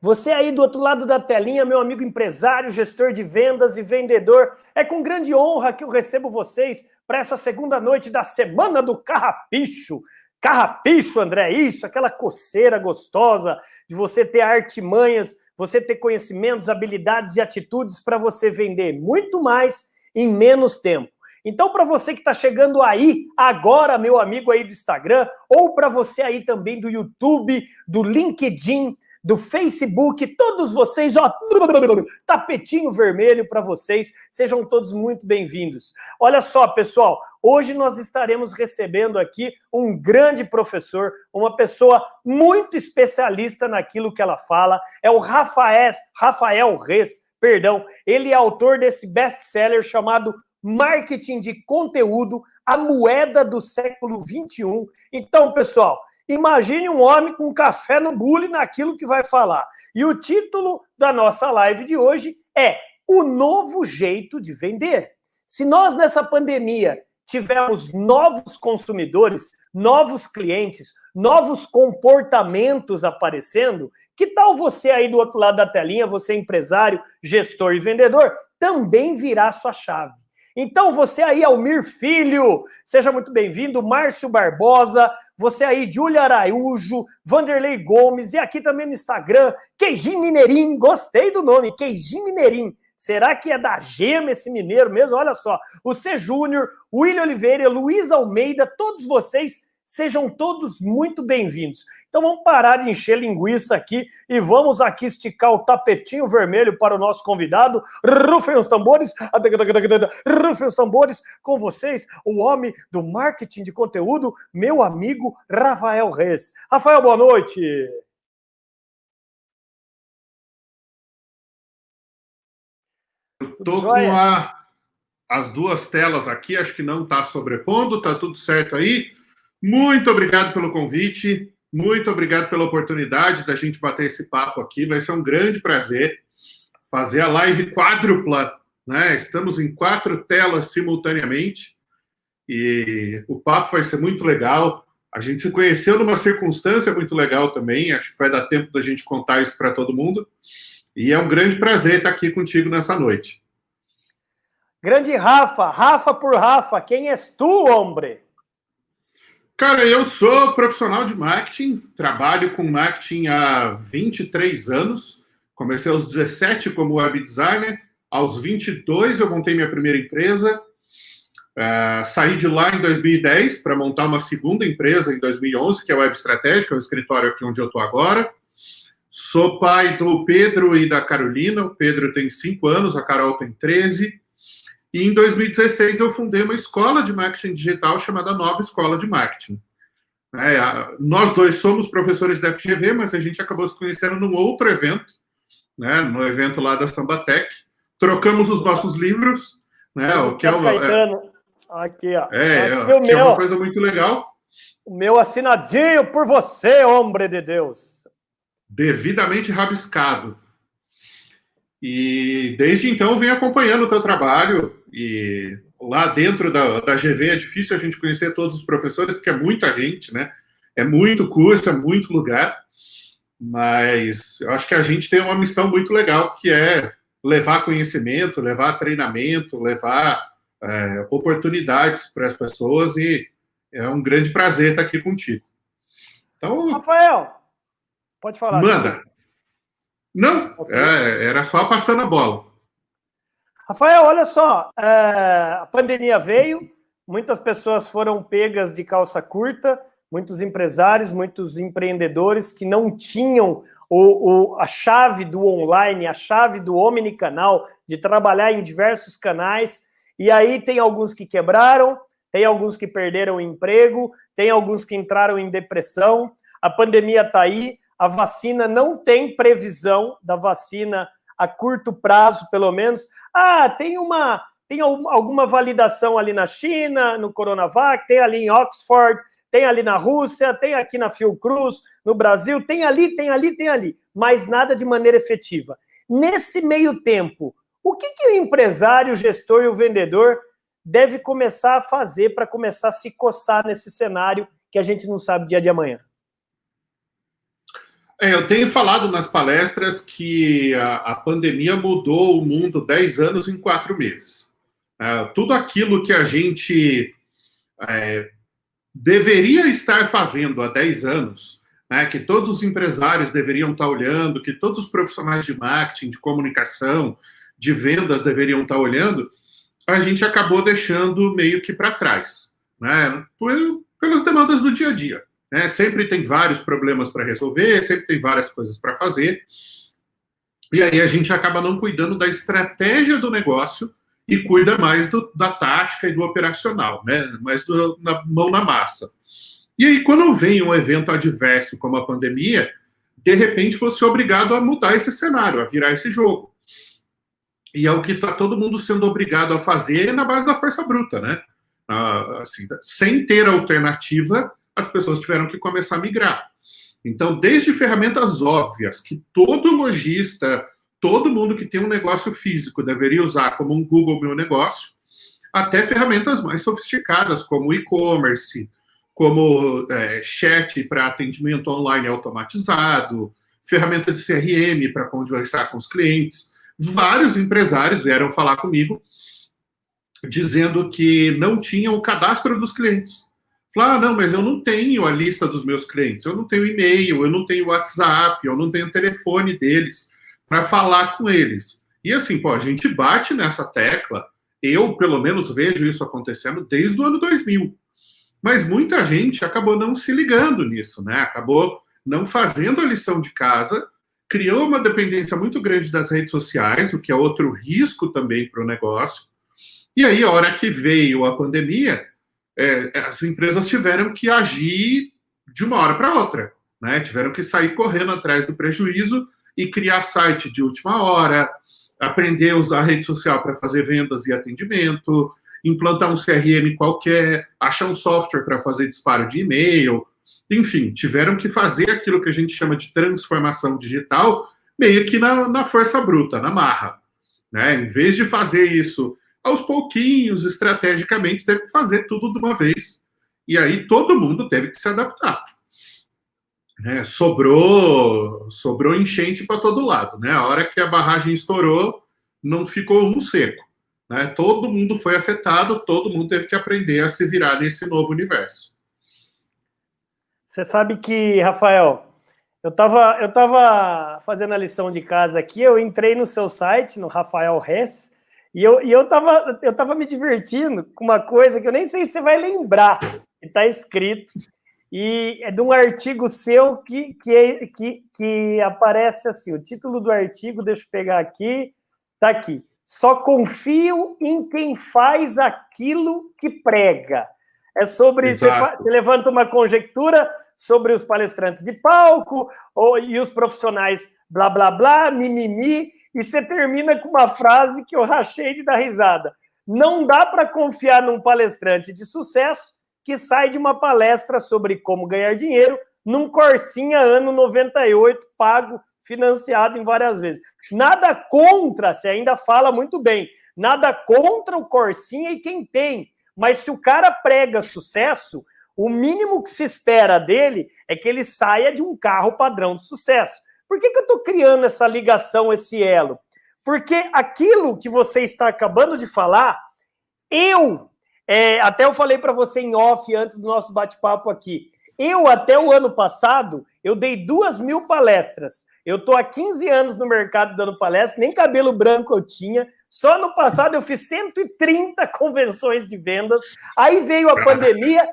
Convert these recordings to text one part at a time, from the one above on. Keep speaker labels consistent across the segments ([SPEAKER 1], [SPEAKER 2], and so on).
[SPEAKER 1] Você aí do outro lado da telinha, meu amigo empresário, gestor de vendas e vendedor, é com grande honra que eu recebo vocês para essa segunda noite da Semana do Carrapicho. Carrapicho, André, isso, aquela coceira gostosa de você ter artimanhas, você ter conhecimentos, habilidades e atitudes para você vender muito mais em menos tempo. Então, para você que está chegando aí agora, meu amigo aí do Instagram, ou para você aí também do YouTube, do LinkedIn, do Facebook, todos vocês, ó, tapetinho vermelho para vocês, sejam todos muito bem-vindos. Olha só, pessoal, hoje nós estaremos recebendo aqui um grande professor, uma pessoa muito especialista naquilo que ela fala, é o Rafael, Rafael Reis, perdão, ele é autor desse best-seller chamado Marketing de Conteúdo, a moeda do século 21. Então, pessoal, Imagine um homem com café no bule naquilo que vai falar. E o título da nossa live de hoje é O Novo Jeito de Vender. Se nós, nessa pandemia, tivermos novos consumidores, novos clientes, novos comportamentos aparecendo, que tal você aí do outro lado da telinha, você empresário, gestor e vendedor, também virar sua chave? Então, você aí, Almir Filho, seja muito bem-vindo, Márcio Barbosa, você aí, Júlia Araújo, Vanderlei Gomes, e aqui também no Instagram, Queijinho Mineirinho, gostei do nome, Queijinho Mineirinho. Será que é da gema esse mineiro mesmo? Olha só, o C. Júnior, William Oliveira, Luiz Almeida, todos vocês Sejam todos muito bem-vindos. Então vamos parar de encher linguiça aqui e vamos aqui esticar o tapetinho vermelho para o nosso convidado. Rufem os tambores, rufem os tambores com vocês, o homem do marketing de conteúdo, meu amigo Rafael Reis. Rafael, boa noite.
[SPEAKER 2] Estou com a, as duas telas aqui, acho que não está sobrepondo, está tudo certo aí. Muito obrigado pelo convite, muito obrigado pela oportunidade da gente bater esse papo aqui. Vai ser um grande prazer fazer a live quádrupla, né? Estamos em quatro telas simultaneamente e o papo vai ser muito legal. A gente se conheceu numa circunstância muito legal também, acho que vai dar tempo da gente contar isso para todo mundo. E é um grande prazer estar aqui contigo nessa noite.
[SPEAKER 1] Grande Rafa, Rafa por Rafa, quem és tu, homem?
[SPEAKER 2] Cara, eu sou profissional de marketing, trabalho com marketing há 23 anos. Comecei aos 17 como web designer, aos 22 eu montei minha primeira empresa. Uh, saí de lá em 2010 para montar uma segunda empresa em 2011, que é a Web Estratégica, é o escritório aqui onde eu estou agora. Sou pai do Pedro e da Carolina. O Pedro tem 5 anos, a Carol tem 13. E em 2016 eu fundei uma escola de marketing digital chamada Nova Escola de Marketing. É, nós dois somos professores da FGV, mas a gente acabou se conhecendo num outro evento, né, no evento lá da Sambatec. Trocamos os nossos livros, né, o que é, o, é,
[SPEAKER 1] aqui, ó.
[SPEAKER 2] É, aqui é, que meu, é uma coisa muito legal.
[SPEAKER 1] O meu assinadinho por você, homem de Deus.
[SPEAKER 2] Devidamente rabiscado. E desde então venho acompanhando o teu trabalho e lá dentro da, da GV é difícil a gente conhecer todos os professores, porque é muita gente, né? É muito curso, é muito lugar, mas eu acho que a gente tem uma missão muito legal, que é levar conhecimento, levar treinamento, levar é, oportunidades para as pessoas e é um grande prazer estar aqui contigo.
[SPEAKER 1] Então, Rafael, pode falar.
[SPEAKER 2] Manda. Não, é, era só passando a bola.
[SPEAKER 1] Rafael, olha só, é, a pandemia veio, muitas pessoas foram pegas de calça curta, muitos empresários, muitos empreendedores que não tinham o, o, a chave do online, a chave do omnicanal, de trabalhar em diversos canais, e aí tem alguns que quebraram, tem alguns que perderam o emprego, tem alguns que entraram em depressão, a pandemia está aí, a vacina não tem previsão da vacina a curto prazo, pelo menos. Ah, tem uma tem alguma validação ali na China, no Coronavac, tem ali em Oxford, tem ali na Rússia, tem aqui na Fiocruz, no Brasil, tem ali, tem ali, tem ali, mas nada de maneira efetiva. Nesse meio tempo, o que, que o empresário, o gestor e o vendedor deve começar a fazer para começar a se coçar nesse cenário que a gente não sabe dia de amanhã?
[SPEAKER 2] É, eu tenho falado nas palestras que a, a, pandemia mudou o mundo 10 anos em quatro meses. É, tudo aquilo que a gente é, deveria estar fazendo há 10 anos, né, que todos os empresários deveriam estar olhando, que todos os profissionais de marketing, de comunicação, de vendas deveriam estar olhando, a gente acabou deixando meio que para trás, né, pelas demandas do dia a dia. Né? Sempre tem vários problemas para resolver, sempre tem várias coisas para fazer. E aí a gente acaba não cuidando da estratégia do negócio e cuida mais do, da tática e do operacional, né? mais do, na mão na massa. E aí, quando vem um evento adverso como a pandemia, de repente você é obrigado a mudar esse cenário, a virar esse jogo. E é o que está todo mundo sendo obrigado a fazer na base da força bruta, né? Ah, assim, sem ter alternativa, as pessoas tiveram que começar a migrar. Então, desde ferramentas óbvias que todo lojista, todo mundo que tem um negócio físico deveria usar, como um Google Meu Negócio, até ferramentas mais sofisticadas, como e-commerce, como é, chat para atendimento online automatizado, ferramenta de CRM para conversar com os clientes. Vários empresários vieram falar comigo dizendo que não tinham o cadastro dos clientes. Falar, ah, não, mas eu não tenho a lista dos meus clientes, eu não tenho e-mail, eu não tenho WhatsApp, eu não tenho telefone deles para falar com eles. E assim, pô, a gente bate nessa tecla, eu pelo menos vejo isso acontecendo desde o ano 2000. Mas muita gente acabou não se ligando nisso, né? Acabou não fazendo a lição de casa, criou uma dependência muito grande das redes sociais, o que é outro risco também para o negócio. E aí, a hora que veio a pandemia, é, as empresas tiveram que agir de uma hora para outra, né? Tiveram que sair correndo atrás do prejuízo e criar site de última hora, aprender a usar a rede social para fazer vendas e atendimento, implantar um CRM qualquer, achar um software para fazer disparo de e-mail, enfim, tiveram que fazer aquilo que a gente chama de transformação digital meio que na, na força bruta, na marra. Né? Em vez de fazer isso aos pouquinhos, estrategicamente, teve que fazer tudo de uma vez. E aí todo mundo teve que se adaptar. É, sobrou, sobrou enchente para todo lado. Né? A hora que a barragem estourou, não ficou um seco. Né? Todo mundo foi afetado, todo mundo teve que aprender a se virar nesse novo universo.
[SPEAKER 1] Você sabe que, Rafael, eu estava eu tava fazendo a lição de casa aqui, eu entrei no seu site, no Rafael Hess, e eu, e eu, tava, eu tava me divertindo com uma coisa que eu nem sei se você vai lembrar, que está escrito, e é de um artigo seu que, que, é, que, que aparece assim, o título do artigo, deixa eu pegar aqui, está aqui. Só confio em quem faz aquilo que prega. É sobre, você, você, levanta uma conjectura sobre os palestrantes de palco ou, e os profissionais blá, blá, blá, mimimi, e você termina com uma frase que eu rachei de dar risada. Não dá para confiar num palestrante de sucesso que sai de uma palestra sobre como ganhar dinheiro num Corsinha ano 98, pago, financiado em várias vezes. Nada contra, você ainda fala muito bem, nada contra o Corsinha e quem tem. Mas se o cara prega sucesso, o mínimo que se espera dele é que ele saia de um carro padrão de sucesso. Por que, que eu estou criando essa ligação, esse elo? Porque aquilo que você está acabando de falar, eu, é, até eu falei para você em off antes do nosso bate-papo aqui, eu, até o ano passado, eu dei duas mil palestras. Eu estou há 15 anos no mercado dando palestra, nem cabelo branco eu tinha. Só no passado eu fiz 130 convenções de vendas. Aí veio a pandemia,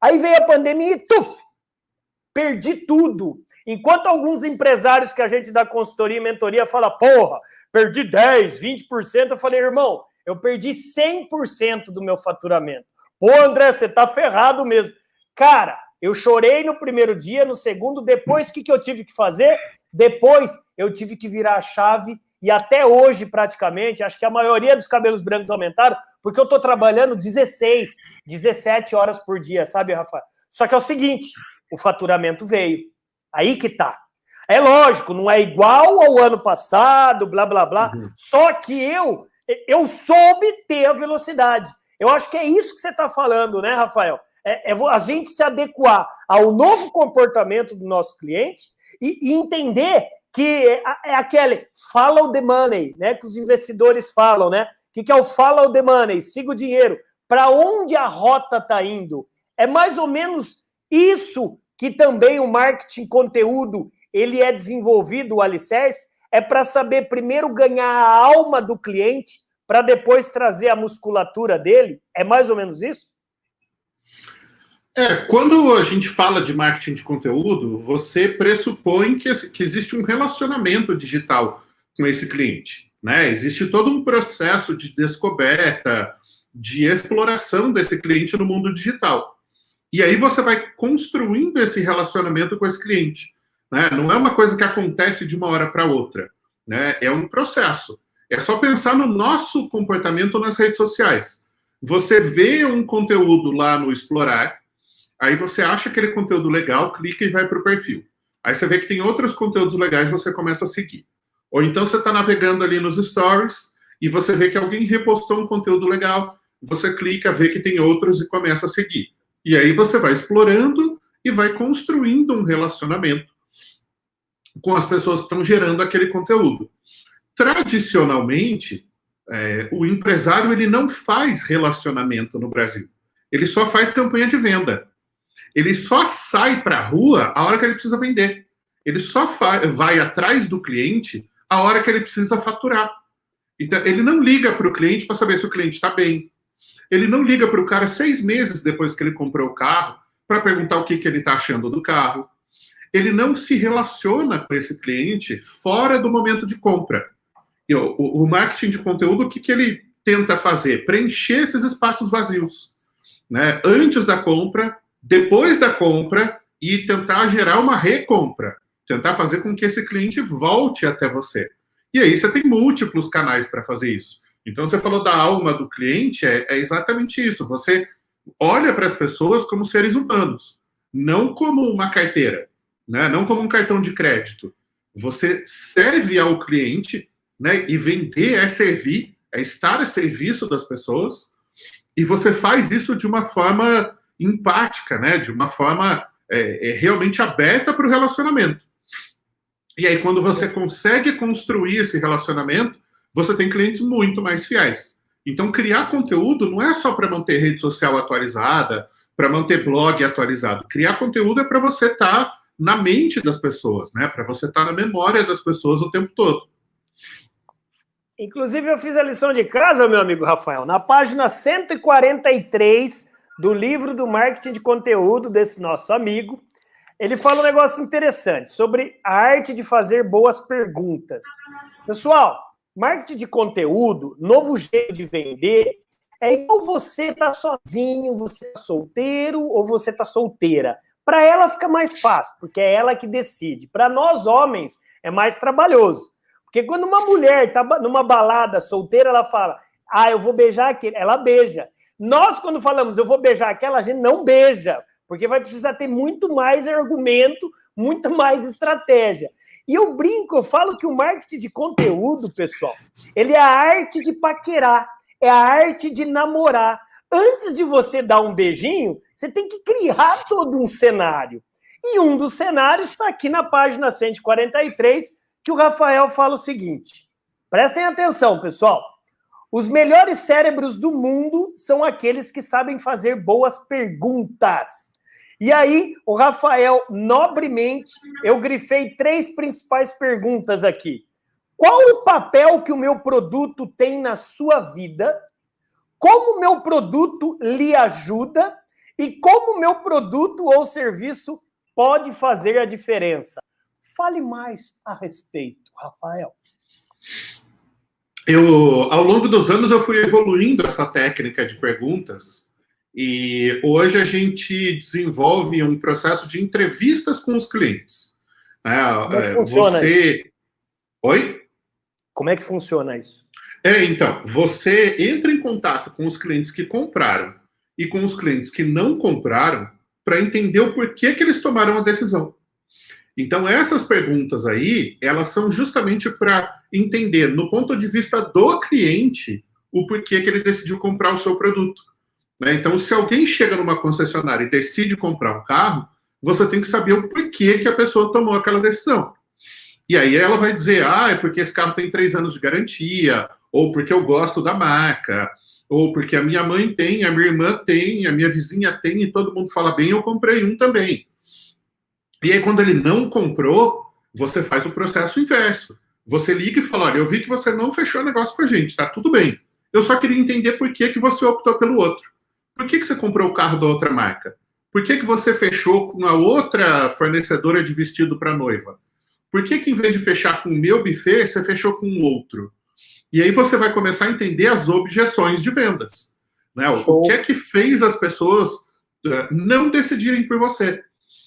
[SPEAKER 1] aí veio a pandemia e tuf! Perdi tudo. Enquanto alguns empresários que a gente dá consultoria e mentoria fala, porra, perdi 10, 20%, eu falei, irmão, eu perdi 100% do meu faturamento. Pô, André, você tá ferrado mesmo. Cara, eu chorei no primeiro dia, no segundo, depois o que, que eu tive que fazer? Depois eu tive que virar a chave e até hoje, praticamente, acho que a maioria dos cabelos brancos aumentaram, porque eu estou trabalhando 16, 17 horas por dia, sabe, Rafael? Só que é o seguinte, o faturamento veio. Aí que tá. É lógico, não é igual ao ano passado, blá, blá, blá. Uhum. Só que eu, eu soube ter a velocidade. Eu acho que é isso que você está falando, né, Rafael? É, é, a gente se adequar ao novo comportamento do nosso cliente e, e entender que é, é aquele follow the money, né? Que os investidores falam, né? O que é o follow the money? Siga o dinheiro. Para onde a rota está indo? É mais ou menos isso que também o marketing conteúdo ele é desenvolvido, o alicerce, é para saber primeiro ganhar a alma do cliente para depois trazer a musculatura dele? É mais ou menos isso?
[SPEAKER 2] É, quando a gente fala de marketing de conteúdo, você pressupõe que, que existe um relacionamento digital com esse cliente. Né? Existe todo um processo de descoberta, de exploração desse cliente no mundo digital. E aí você vai construindo esse relacionamento com esse cliente. Né? Não é uma coisa que acontece de uma hora para outra. Né? É um processo. É só pensar no nosso comportamento nas redes sociais. Você vê um conteúdo lá no Explorar, aí você acha aquele conteúdo legal, clica e vai para o perfil. Aí você vê que tem outros conteúdos legais, você começa a seguir. Ou então você está navegando ali nos stories e você vê que alguém repostou um conteúdo legal, você clica, vê que tem outros e começa a seguir. E aí você vai explorando e vai construindo um relacionamento com as pessoas que estão gerando aquele conteúdo. Tradicionalmente, é, o empresário ele não faz relacionamento no Brasil. Ele só faz campanha de venda. Ele só sai para a rua a hora que ele precisa vender. Ele só vai atrás do cliente a hora que ele precisa faturar. Então, ele não liga para o cliente para saber se o cliente está bem. Ele não liga para o cara seis meses depois que ele comprou o carro para perguntar o que, que ele está achando do carro ele não se relaciona com esse cliente fora do momento de compra. E o, o marketing de conteúdo, o que, que ele tenta fazer? Preencher esses espaços vazios. Né? Antes da compra, depois da compra e tentar gerar uma recompra. Tentar fazer com que esse cliente volte até você. E aí você tem múltiplos canais para fazer isso. Então você falou da alma do cliente, é, é exatamente isso. Você olha para as pessoas como seres humanos, não como uma carteira né? não como um cartão de crédito. Você serve ao cliente, né? e vender é servir, é estar a serviço das pessoas, e você faz isso de uma forma empática, né? de uma forma é, é realmente aberta para o relacionamento. E aí, quando você consegue construir esse relacionamento, você tem clientes muito mais fiéis. Então, criar conteúdo não é só para manter rede social atualizada, para manter blog atualizado. Criar conteúdo é para você estar tá na mente das pessoas, né? Para você estar tá na memória das pessoas o tempo todo.
[SPEAKER 1] Inclusive, eu fiz a lição de casa, meu amigo Rafael, na página 143 do livro do marketing de conteúdo desse nosso amigo. Ele fala um negócio interessante sobre a arte de fazer boas perguntas. Pessoal, marketing de conteúdo, novo jeito de vender, é igual você tá sozinho, você tá solteiro ou você tá solteira. Para ela fica mais fácil, porque é ela que decide. Para nós homens é mais trabalhoso. Porque quando uma mulher está numa balada solteira, ela fala: "Ah, eu vou beijar aquele", ela beija. Nós quando falamos "eu vou beijar aquela", a gente não beija, porque vai precisar ter muito mais argumento, muito mais estratégia. E eu brinco, eu falo que o marketing de conteúdo, pessoal, ele é a arte de paquerar, é a arte de namorar antes de você dar um beijinho, você tem que criar todo um cenário. E um dos cenários está aqui na página 143, que o Rafael fala o seguinte. Prestem atenção, pessoal. Os melhores cérebros do mundo são aqueles que sabem fazer boas perguntas. E aí, o Rafael, nobremente, eu grifei três principais perguntas aqui. Qual o papel que o meu produto tem na sua vida? como meu produto lhe ajuda e como meu produto ou serviço pode fazer a diferença. Fale mais a respeito, Rafael.
[SPEAKER 2] Eu, ao longo dos anos, eu fui evoluindo essa técnica de perguntas e hoje a gente desenvolve um processo de entrevistas com os clientes.
[SPEAKER 1] Né? Como é que funciona Você... Isso? Oi? Como é que funciona isso?
[SPEAKER 2] É, então, você entra em contato com os clientes que compraram e com os clientes que não compraram para entender o porquê que eles tomaram a decisão. Então, essas perguntas aí, elas são justamente para entender, no ponto de vista do cliente, o porquê que ele decidiu comprar o seu produto. Né? Então, se alguém chega numa concessionária e decide comprar um carro, você tem que saber o porquê que a pessoa tomou aquela decisão. E aí ela vai dizer, ah, é porque esse carro tem três anos de garantia, ou porque eu gosto da marca, ou porque a minha mãe tem, a minha irmã tem, a minha vizinha tem, e todo mundo fala bem, eu comprei um também. E aí, quando ele não comprou, você faz o processo inverso. Você liga e fala: olha, eu vi que você não fechou negócio com a gente, tá tudo bem. Eu só queria entender por que, que você optou pelo outro. Por que, que você comprou o carro da outra marca? Por que, que você fechou com a outra fornecedora de vestido para noiva? Por que, que, em vez de fechar com o meu buffet, você fechou com o outro? E aí você vai começar a entender as objeções de vendas. Né? O que é que fez as pessoas uh, não decidirem por você?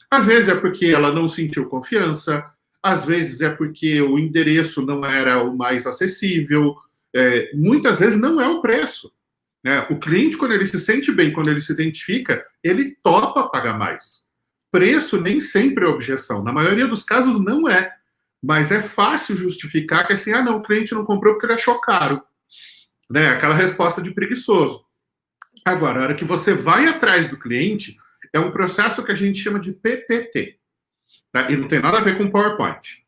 [SPEAKER 2] Às vezes é porque ela não sentiu confiança, às vezes é porque o endereço não era o mais acessível, é, muitas vezes não é o preço. Né? O cliente, quando ele se sente bem, quando ele se identifica, ele topa pagar mais. Preço nem sempre é objeção, na maioria dos casos não é. Mas é fácil justificar que assim, ah, não, o cliente não comprou porque ele achou caro. Né? Aquela resposta de preguiçoso. Agora, a hora que você vai atrás do cliente, é um processo que a gente chama de PPT. Tá? E não tem nada a ver com PowerPoint.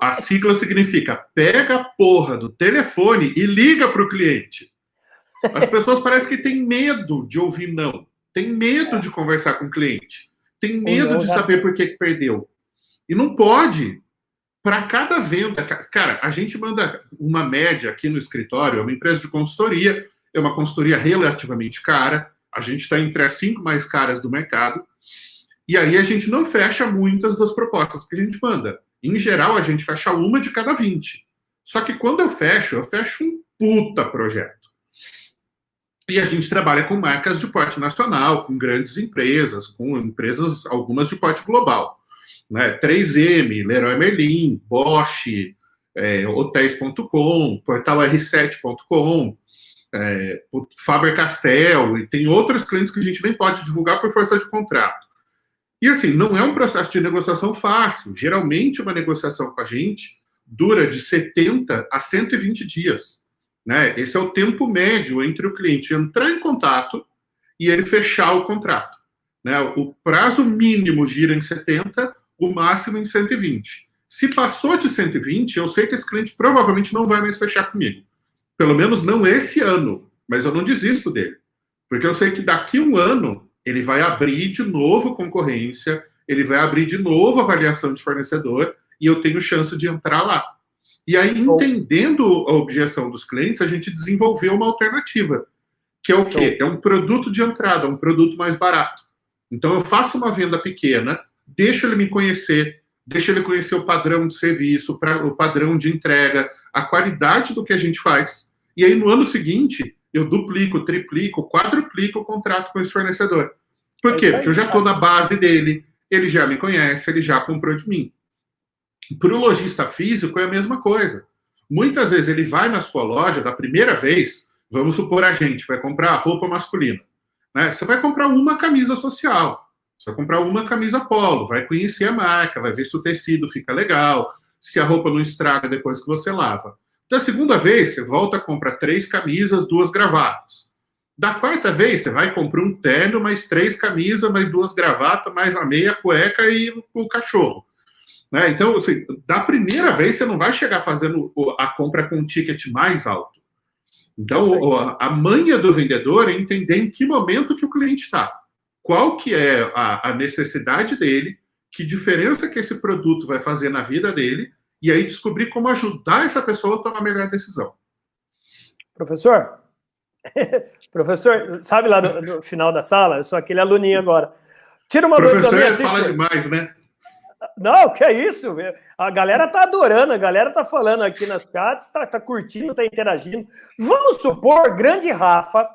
[SPEAKER 2] A sigla significa pega a porra do telefone e liga para o cliente. As pessoas parecem que têm medo de ouvir não. Tem medo de conversar com o cliente. Tem medo de saber por que perdeu. E não pode. Para cada venda, cara, a gente manda uma média aqui no escritório, é uma empresa de consultoria, é uma consultoria relativamente cara, a gente está entre as cinco mais caras do mercado, e aí a gente não fecha muitas das propostas que a gente manda. Em geral, a gente fecha uma de cada 20. Só que quando eu fecho, eu fecho um puta projeto. E a gente trabalha com marcas de porte nacional, com grandes empresas, com empresas, algumas de porte global. Né? 3M, Leroy Merlin, Bosch, é, Hotéis.com, Portal R7.com, é, Faber-Castell, e tem outros clientes que a gente nem pode divulgar por força de contrato. E assim, não é um processo de negociação fácil. Geralmente, uma negociação com a gente dura de 70 a 120 dias. Né? Esse é o tempo médio entre o cliente entrar em contato e ele fechar o contrato. Né? O prazo mínimo gira em 70, o máximo em 120. Se passou de 120, eu sei que esse cliente provavelmente não vai mais fechar comigo. Pelo menos não esse ano, mas eu não desisto dele. Porque eu sei que daqui um ano ele vai abrir de novo concorrência, ele vai abrir de novo avaliação de fornecedor e eu tenho chance de entrar lá. E aí, entendendo a objeção dos clientes, a gente desenvolveu uma alternativa, que é o quê? É um produto de entrada, um produto mais barato. Então, eu faço uma venda pequena, deixo ele me conhecer, deixo ele conhecer o padrão de serviço, o padrão de entrega, a qualidade do que a gente faz. E aí, no ano seguinte, eu duplico, triplico, quadruplico o contrato com esse fornecedor. Por é quê? Porque eu já estou na base dele, ele já me conhece, ele já comprou de mim. Para o lojista físico é a mesma coisa. Muitas vezes ele vai na sua loja da primeira vez, vamos supor a gente, vai comprar roupa masculina. Né? Você vai comprar uma camisa social, você vai comprar uma camisa polo, vai conhecer a marca, vai ver se o tecido fica legal, se a roupa não estraga depois que você lava. Da segunda vez, você volta a comprar três camisas, duas gravatas. Da quarta vez, você vai comprar um terno, mais três camisas, mais duas gravatas, mais a meia cueca e o cachorro. Né? Então, assim, da primeira vez, você não vai chegar fazendo a compra com um ticket mais alto. Então, a manha do vendedor é entender em que momento que o cliente está. Qual que é a, a necessidade dele, que diferença que esse produto vai fazer na vida dele, e aí descobrir como ajudar essa pessoa a tomar a melhor decisão.
[SPEAKER 1] Professor, professor, sabe lá no, no, final da sala? Eu sou aquele aluninho agora.
[SPEAKER 2] Tira uma Professor dúvida minha. fala demais, né?
[SPEAKER 1] Não, que é isso? A galera tá adorando, a galera tá falando aqui nas chats, tá, tá curtindo, tá interagindo. Vamos supor, grande Rafa,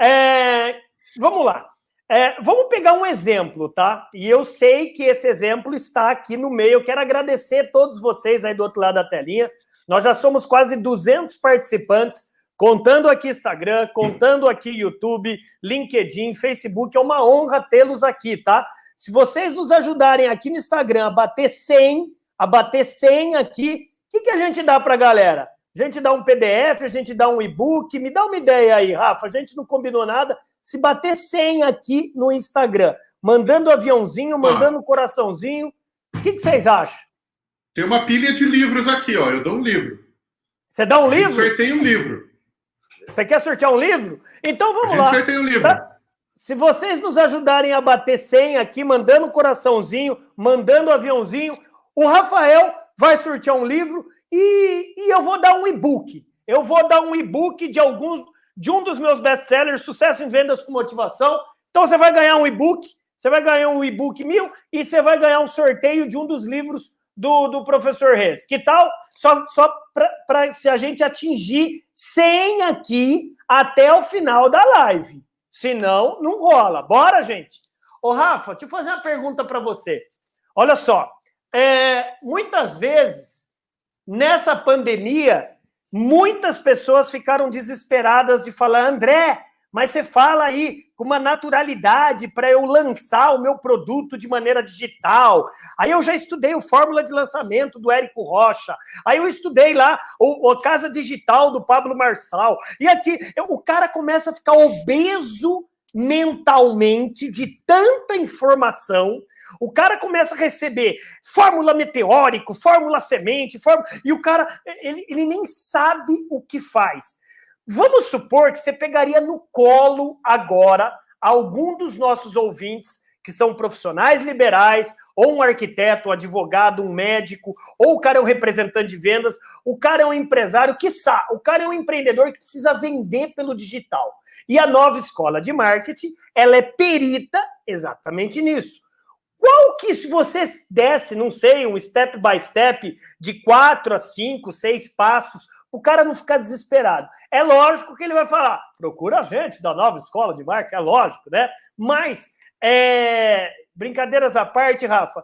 [SPEAKER 1] é, vamos lá. É, vamos pegar um exemplo, tá? E eu sei que esse exemplo está aqui no meio. Eu quero agradecer todos vocês aí do outro lado da telinha. Nós já somos quase 200 participantes, contando aqui Instagram, contando aqui YouTube, LinkedIn, Facebook. É uma honra tê-los aqui, tá? Se vocês nos ajudarem aqui no Instagram a bater 100, a bater 100 aqui, o que, que a gente dá para a galera? A gente dá um PDF, a gente dá um e-book. Me dá uma ideia aí, Rafa. A gente não combinou nada. Se bater 100 aqui no Instagram, mandando aviãozinho, mandando ah. coraçãozinho, o que, que vocês acham?
[SPEAKER 2] Tem uma pilha de livros aqui, ó. Eu dou um livro.
[SPEAKER 1] Você dá um livro?
[SPEAKER 2] Eu sorteio um livro.
[SPEAKER 1] Você quer sortear um livro? Então vamos
[SPEAKER 2] a
[SPEAKER 1] lá.
[SPEAKER 2] sorteia um livro. Pra...
[SPEAKER 1] Se vocês nos ajudarem a bater 100 aqui, mandando coraçãozinho, mandando aviãozinho, o Rafael vai sortear um livro e, e eu vou dar um e-book. Eu vou dar um e-book de alguns de um dos meus best-sellers, Sucesso em Vendas com Motivação. Então você vai ganhar um e-book, você vai ganhar um e-book mil e você vai ganhar um sorteio de um dos livros do, do professor Reis. Que tal? Só, só para se a gente atingir 100 aqui até o final da live. Senão, não rola. Bora, gente? Ô, Rafa, deixa eu fazer uma pergunta para você. Olha só, é, muitas vezes, nessa pandemia, muitas pessoas ficaram desesperadas de falar, André, mas você fala aí com uma naturalidade para eu lançar o meu produto de maneira digital. Aí eu já estudei o fórmula de lançamento do Érico Rocha. Aí eu estudei lá o, o Casa Digital do Pablo Marçal. E aqui o cara começa a ficar obeso mentalmente de tanta informação. O cara começa a receber fórmula meteórico, fórmula semente, fórmula... e o cara ele, ele nem sabe o que faz. Vamos supor que você pegaria no colo agora algum dos nossos ouvintes que são profissionais liberais, ou um arquiteto, um advogado, um médico, ou o cara é um representante de vendas, o cara é um empresário, quiçá, o cara é um empreendedor que precisa vender pelo digital. E a nova escola de marketing, ela é perita exatamente nisso. Qual que, se você desse, não sei, um step by step de quatro a cinco, seis passos o cara não ficar desesperado. É lógico que ele vai falar, procura a gente da nova escola de marketing, é lógico, né? Mas, é... brincadeiras à parte, Rafa,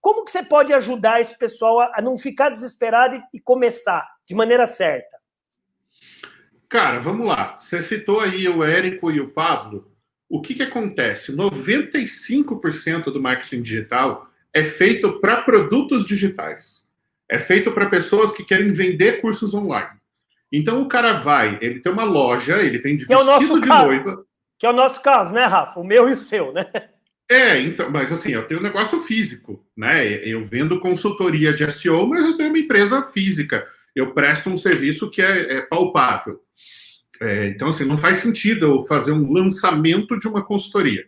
[SPEAKER 1] como que você pode ajudar esse pessoal a não ficar desesperado e começar de maneira certa?
[SPEAKER 2] Cara, vamos lá. Você citou aí o Érico e o Pablo. O que, que acontece? 95% do marketing digital é feito para produtos digitais é feito para pessoas que querem vender cursos online. Então o cara vai, ele tem uma loja, ele vende
[SPEAKER 1] que vestido é de caso, noiva. Que é o nosso caso, né, Rafa? O meu e o seu, né?
[SPEAKER 2] É, então, mas assim, eu tenho um negócio físico, né? Eu vendo consultoria de SEO, mas eu tenho uma empresa física. Eu presto um serviço que é, é palpável. É, então, assim, não faz sentido eu fazer um lançamento de uma consultoria.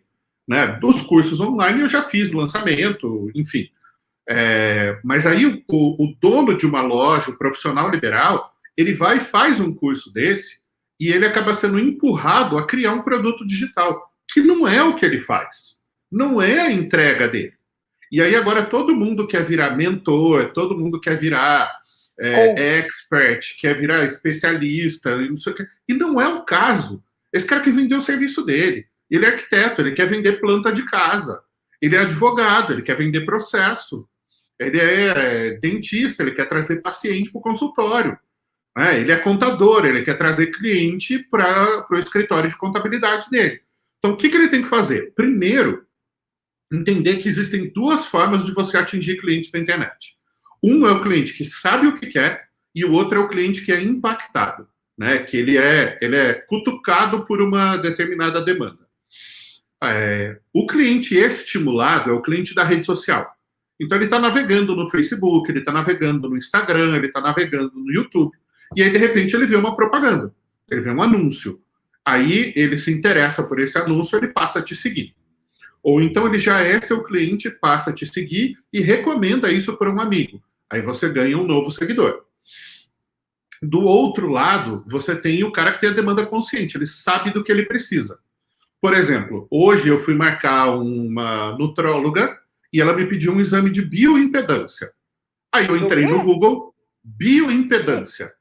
[SPEAKER 2] Né? Dos cursos online eu já fiz lançamento, enfim. É, mas aí o, o, dono de uma loja, o profissional liberal, ele vai e faz um curso desse e ele acaba sendo empurrado a criar um produto digital, que não é o que ele faz, não é a entrega dele. E aí agora todo mundo quer virar mentor, todo mundo quer virar é, expert, quer virar especialista, e não sei o que. E não é o caso. Esse cara que vendeu o serviço dele. Ele é arquiteto, ele quer vender planta de casa. Ele é advogado, ele quer vender processo ele é dentista, ele quer trazer paciente para o consultório. Né? Ele é contador, ele quer trazer cliente para o escritório de contabilidade dele. Então, o que, que ele tem que fazer? Primeiro, entender que existem duas formas de você atingir cliente na internet. Um é o cliente que sabe o que quer e o outro é o cliente que é impactado, né? Que ele é, ele é cutucado por uma determinada demanda. É, o cliente estimulado é o cliente da rede social. Então ele está navegando no Facebook, ele está navegando no Instagram, ele está navegando no YouTube, e aí de repente ele vê uma propaganda, ele vê um anúncio. Aí ele se interessa por esse anúncio, ele passa a te seguir. Ou então ele já é seu cliente, passa a te seguir e recomenda isso para um amigo. Aí você ganha um novo seguidor. Do outro lado, você tem o cara que tem a demanda consciente, ele sabe do que ele precisa. Por exemplo, hoje eu fui marcar uma nutróloga e ela me pediu um exame de bioimpedância. Aí eu entrei no Google, bioimpedância.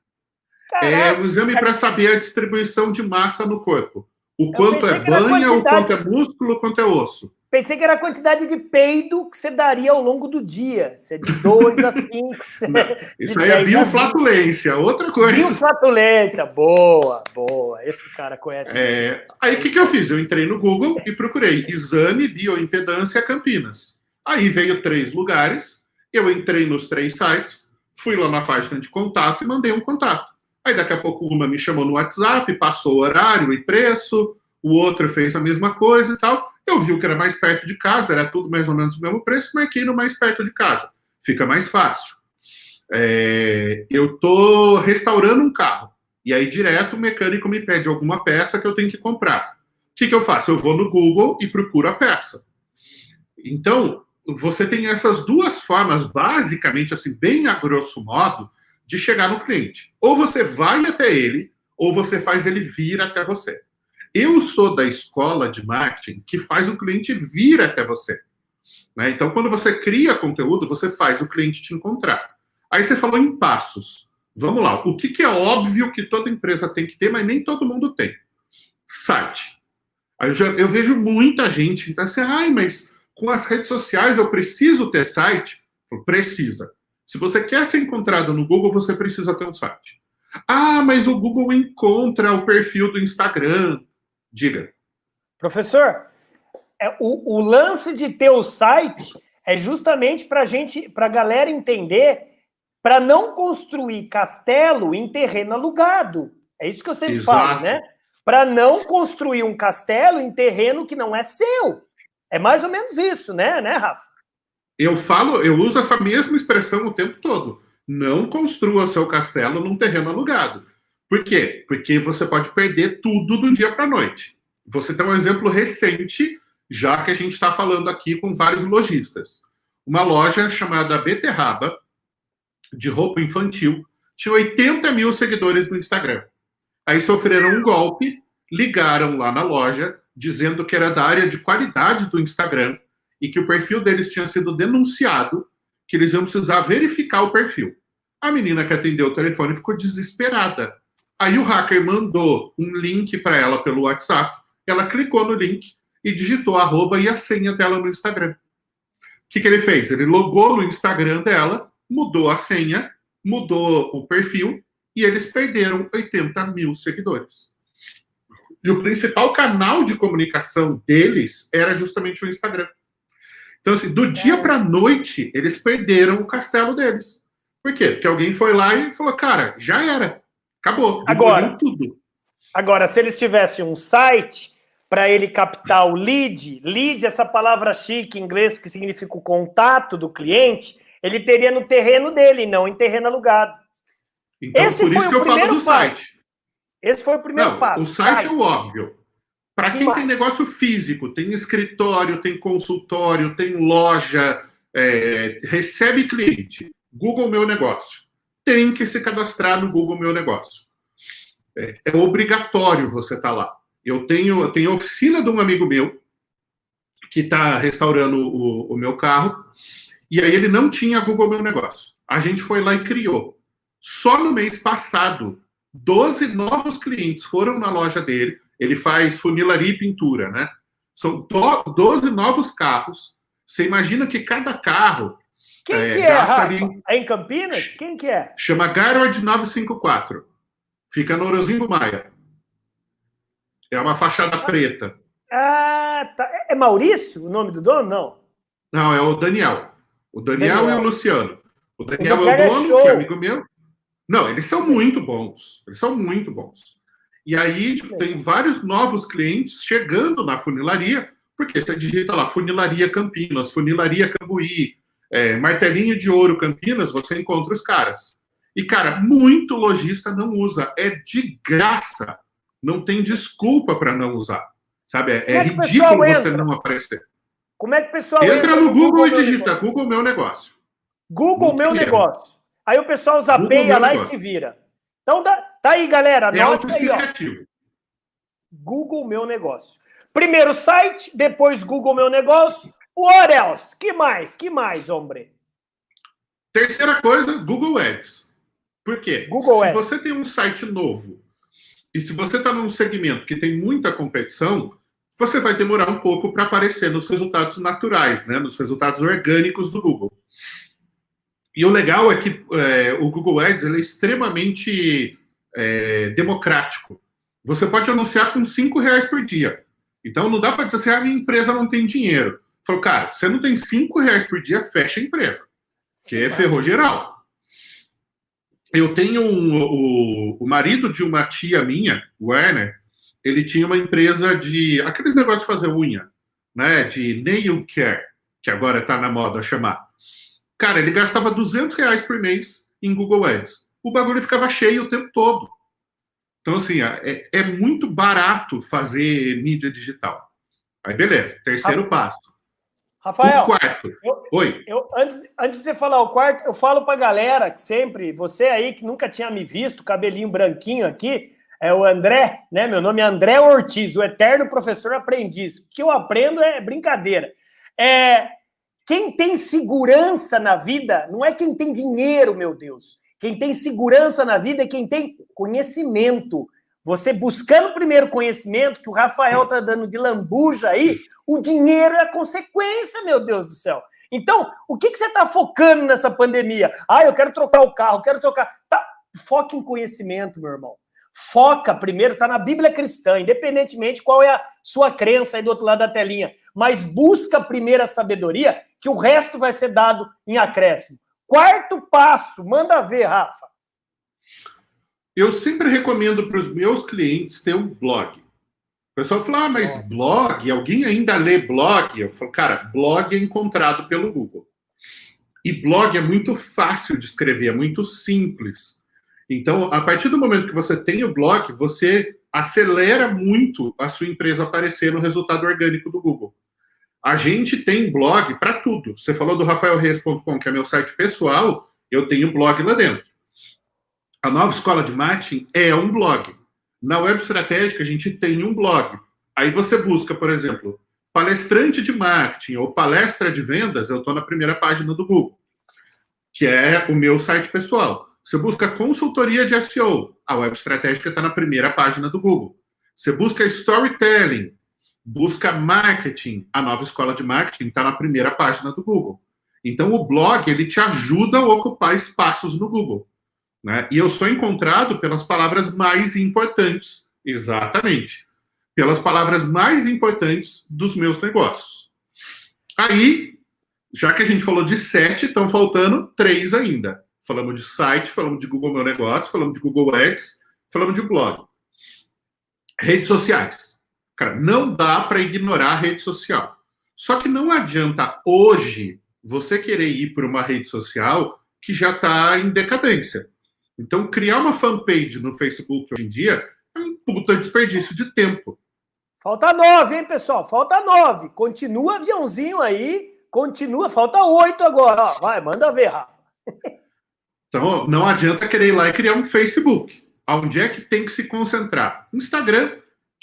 [SPEAKER 2] É um exame para saber a distribuição de massa no corpo. O quanto é banha, quantidade... o quanto é músculo, o quanto é osso.
[SPEAKER 1] Pensei que era a quantidade de peido que você daria ao longo do dia. Você é de 2 a 5.
[SPEAKER 2] isso aí é bioflatulência, outra coisa.
[SPEAKER 1] Bioflatulência, boa, boa. Esse cara conhece.
[SPEAKER 2] É... Aí o que, que eu fiz? Eu entrei no Google e procurei exame bioimpedância Campinas. Aí veio três lugares, eu entrei nos três sites, fui lá na página de contato e mandei um contato. Aí daqui a pouco uma me chamou no WhatsApp, passou o horário e preço, o outro fez a mesma coisa e tal. Eu vi o que era mais perto de casa, era tudo mais ou menos o mesmo preço, marquei no mais perto de casa. Fica mais fácil. É, eu tô restaurando um carro. E aí, direto, o mecânico me pede alguma peça que eu tenho que comprar. O que, que eu faço? Eu vou no Google e procuro a peça. Então, você tem essas duas formas, basicamente, assim, bem a grosso modo, de chegar no cliente. Ou você vai até ele, ou você faz ele vir até você. Eu sou da escola de marketing que faz o cliente vir até você. Né? Então, quando você cria conteúdo, você faz o cliente te encontrar. Aí você falou em passos. Vamos lá. O que, que é óbvio que toda empresa tem que ter, mas nem todo mundo tem? Site. Eu, já, eu vejo muita gente que tá assim, ai, mas com as redes sociais eu preciso ter site? Precisa. Se você quer ser encontrado no Google, você precisa ter um site. Ah, mas o Google encontra o perfil do Instagram. Diga.
[SPEAKER 1] Professor, é, o, o lance de ter o site é justamente para gente, para a galera entender, para não construir castelo em terreno alugado. É isso que eu sempre Exato. falo, né? Para não construir um castelo em terreno que não é seu. É mais ou menos isso, né, né, Rafa?
[SPEAKER 2] Eu falo, eu uso essa mesma expressão o tempo todo. Não construa seu castelo num terreno alugado. Por quê? Porque você pode perder tudo do dia para a noite. Você tem um exemplo recente, já que a gente está falando aqui com vários lojistas. Uma loja chamada Beterraba, de roupa infantil, tinha 80 mil seguidores no Instagram. Aí sofreram um golpe, ligaram lá na loja, dizendo que era da área de qualidade do Instagram e que o perfil deles tinha sido denunciado, que eles iam precisar verificar o perfil. A menina que atendeu o telefone ficou desesperada. Aí o hacker mandou um link para ela pelo WhatsApp, ela clicou no link e digitou a arroba e a senha dela no Instagram. O que, que ele fez? Ele logou no Instagram dela, mudou a senha, mudou o perfil e eles perderam 80 mil seguidores. E o principal canal de comunicação deles era justamente o Instagram. Então, assim, do dia para noite, eles perderam o castelo deles. Por quê? Porque alguém foi lá e falou, cara, já era. Acabou.
[SPEAKER 1] Agora, tudo. Agora, se eles tivessem um site para ele captar o lead, lead, essa palavra chique em inglês que significa o contato do cliente, ele teria no terreno dele, não em terreno alugado.
[SPEAKER 2] Então, Esse foi o primeiro passo. Site.
[SPEAKER 1] Esse foi o primeiro não, passo.
[SPEAKER 2] O site, site, é o óbvio. Para quem tem negócio físico, tem escritório, tem consultório, tem loja, é, recebe cliente, Google Meu Negócio, tem que se cadastrar no Google Meu Negócio. É, é obrigatório você estar tá lá. Eu tenho, eu tenho oficina de um amigo meu que está restaurando o, o meu carro, e aí ele não tinha Google Meu Negócio. A gente foi lá e criou. Só no mês passado, 12 novos clientes foram na loja dele, ele faz funilaria e pintura, né? São 12 novos carros. Você imagina que cada carro.
[SPEAKER 1] Quem é, que é, ali... É em Campinas? Quem que é?
[SPEAKER 2] Chama Garrod 954. Fica no Orozinho Maia. É uma fachada preta.
[SPEAKER 1] Ah, tá. É, é Maurício o nome do dono? Não.
[SPEAKER 2] Não, é o Daniel. O Daniel, Daniel. e o Luciano. O Daniel o é o dono, é que é amigo meu. Não, eles são muito bons. Eles são muito bons. E aí, tipo, tem vários novos clientes chegando na funilaria, porque você digita lá funilaria Campinas, funilaria Cambuí, é, martelinho de ouro Campinas, você encontra os caras. E, cara, muito lojista não usa. É de graça. Não tem desculpa para não usar. Sabe? É, é, é ridículo você não aparecer.
[SPEAKER 1] Como é que o pessoal
[SPEAKER 2] entra? Entra no Google, Google e digita Google Meu Negócio.
[SPEAKER 1] Google Meu Negócio. Aí o pessoal zapeia lá e se vira. Então, tá, tá aí, galera.
[SPEAKER 2] É autoexplicativo.
[SPEAKER 1] Google Meu Negócio. Primeiro site, depois Google Meu Negócio. What else? Que mais? Que mais, homem?
[SPEAKER 2] Terceira coisa, Google Ads. Por quê?
[SPEAKER 1] Google
[SPEAKER 2] se
[SPEAKER 1] Ads.
[SPEAKER 2] você tem um site novo e se você está num segmento que tem muita competição, você vai demorar um pouco para aparecer nos resultados naturais, né? nos resultados orgânicos do Google. E o legal é que é, o Google Ads é extremamente é, democrático. Você pode anunciar com cinco reais por dia. Então não dá para dizer assim, a ah, minha empresa não tem dinheiro. Falou, cara, você não tem cinco reais por dia, fecha a empresa. Que é ferrou geral. eu tenho um, o, o marido de uma tia minha, o Werner, ele tinha uma empresa de aqueles negócios de fazer unha, né? De nail care, que agora está na moda chamar. Cara, ele gastava 200 reais por mês em Google Ads. O bagulho ficava cheio o tempo todo. Então, assim, é, é muito barato fazer mídia digital. Aí, beleza. Terceiro passo.
[SPEAKER 1] Rafael, o quarto. Eu, Oi. Eu, antes, antes de você falar o quarto, eu falo para galera que sempre, você aí que nunca tinha me visto, cabelinho branquinho aqui, é o André, né? Meu nome é André Ortiz, o eterno professor aprendiz. O que eu aprendo é brincadeira. É, quem tem segurança na vida não é quem tem dinheiro, meu Deus. Quem tem segurança na vida é quem tem conhecimento. Você buscando primeiro conhecimento, que o Rafael tá dando de lambuja aí, o dinheiro é a consequência, meu Deus do céu. Então, o que, que você está focando nessa pandemia? Ah, eu quero trocar o carro, quero trocar. Tá, foca em conhecimento, meu irmão. Foca primeiro, está na Bíblia cristã, independentemente qual é a sua crença aí do outro lado da telinha. Mas busca primeiro a sabedoria, que o resto vai ser dado em acréscimo. Quarto passo, manda ver, Rafa.
[SPEAKER 2] Eu sempre recomendo para os meus clientes ter um blog. O pessoal fala, ah, mas blog? Alguém ainda lê blog? Eu falo, cara, blog é encontrado pelo Google. E blog é muito fácil de escrever, é muito simples. Então, a partir do momento que você tem o blog, você acelera muito a sua empresa aparecer no resultado orgânico do Google. A gente tem blog para tudo. Você falou do rafaelreis.com, que é meu site pessoal, eu tenho blog lá dentro. A nova escola de marketing é um blog. Na web estratégica, a gente tem um blog. Aí você busca, por exemplo, palestrante de marketing ou palestra de vendas, eu estou na primeira página do Google, que é o meu site pessoal. Você busca consultoria de SEO, a web estratégica está na primeira página do Google. Você busca storytelling, busca marketing, a nova escola de marketing está na primeira página do Google. Então, o blog, ele te ajuda a ocupar espaços no Google. Né? E eu sou encontrado pelas palavras mais importantes, exatamente, pelas palavras mais importantes dos meus negócios. Aí, já que a gente falou de sete, estão faltando três ainda. Falamos de site, falamos de Google Meu Negócio, falamos de Google Ads, falamos de blog. Redes sociais. Cara, não dá para ignorar a rede social. Só que não adianta hoje você querer ir para uma rede social que já está em decadência. Então, criar uma fanpage no Facebook hoje em dia é um puta desperdício de tempo.
[SPEAKER 1] Falta nove, hein, pessoal? Falta nove. Continua aviãozinho aí, continua. Falta oito agora. Ó, vai, manda ver, Rafa.
[SPEAKER 2] Então, não adianta querer ir lá e criar um Facebook. Onde é que tem que se concentrar? Instagram,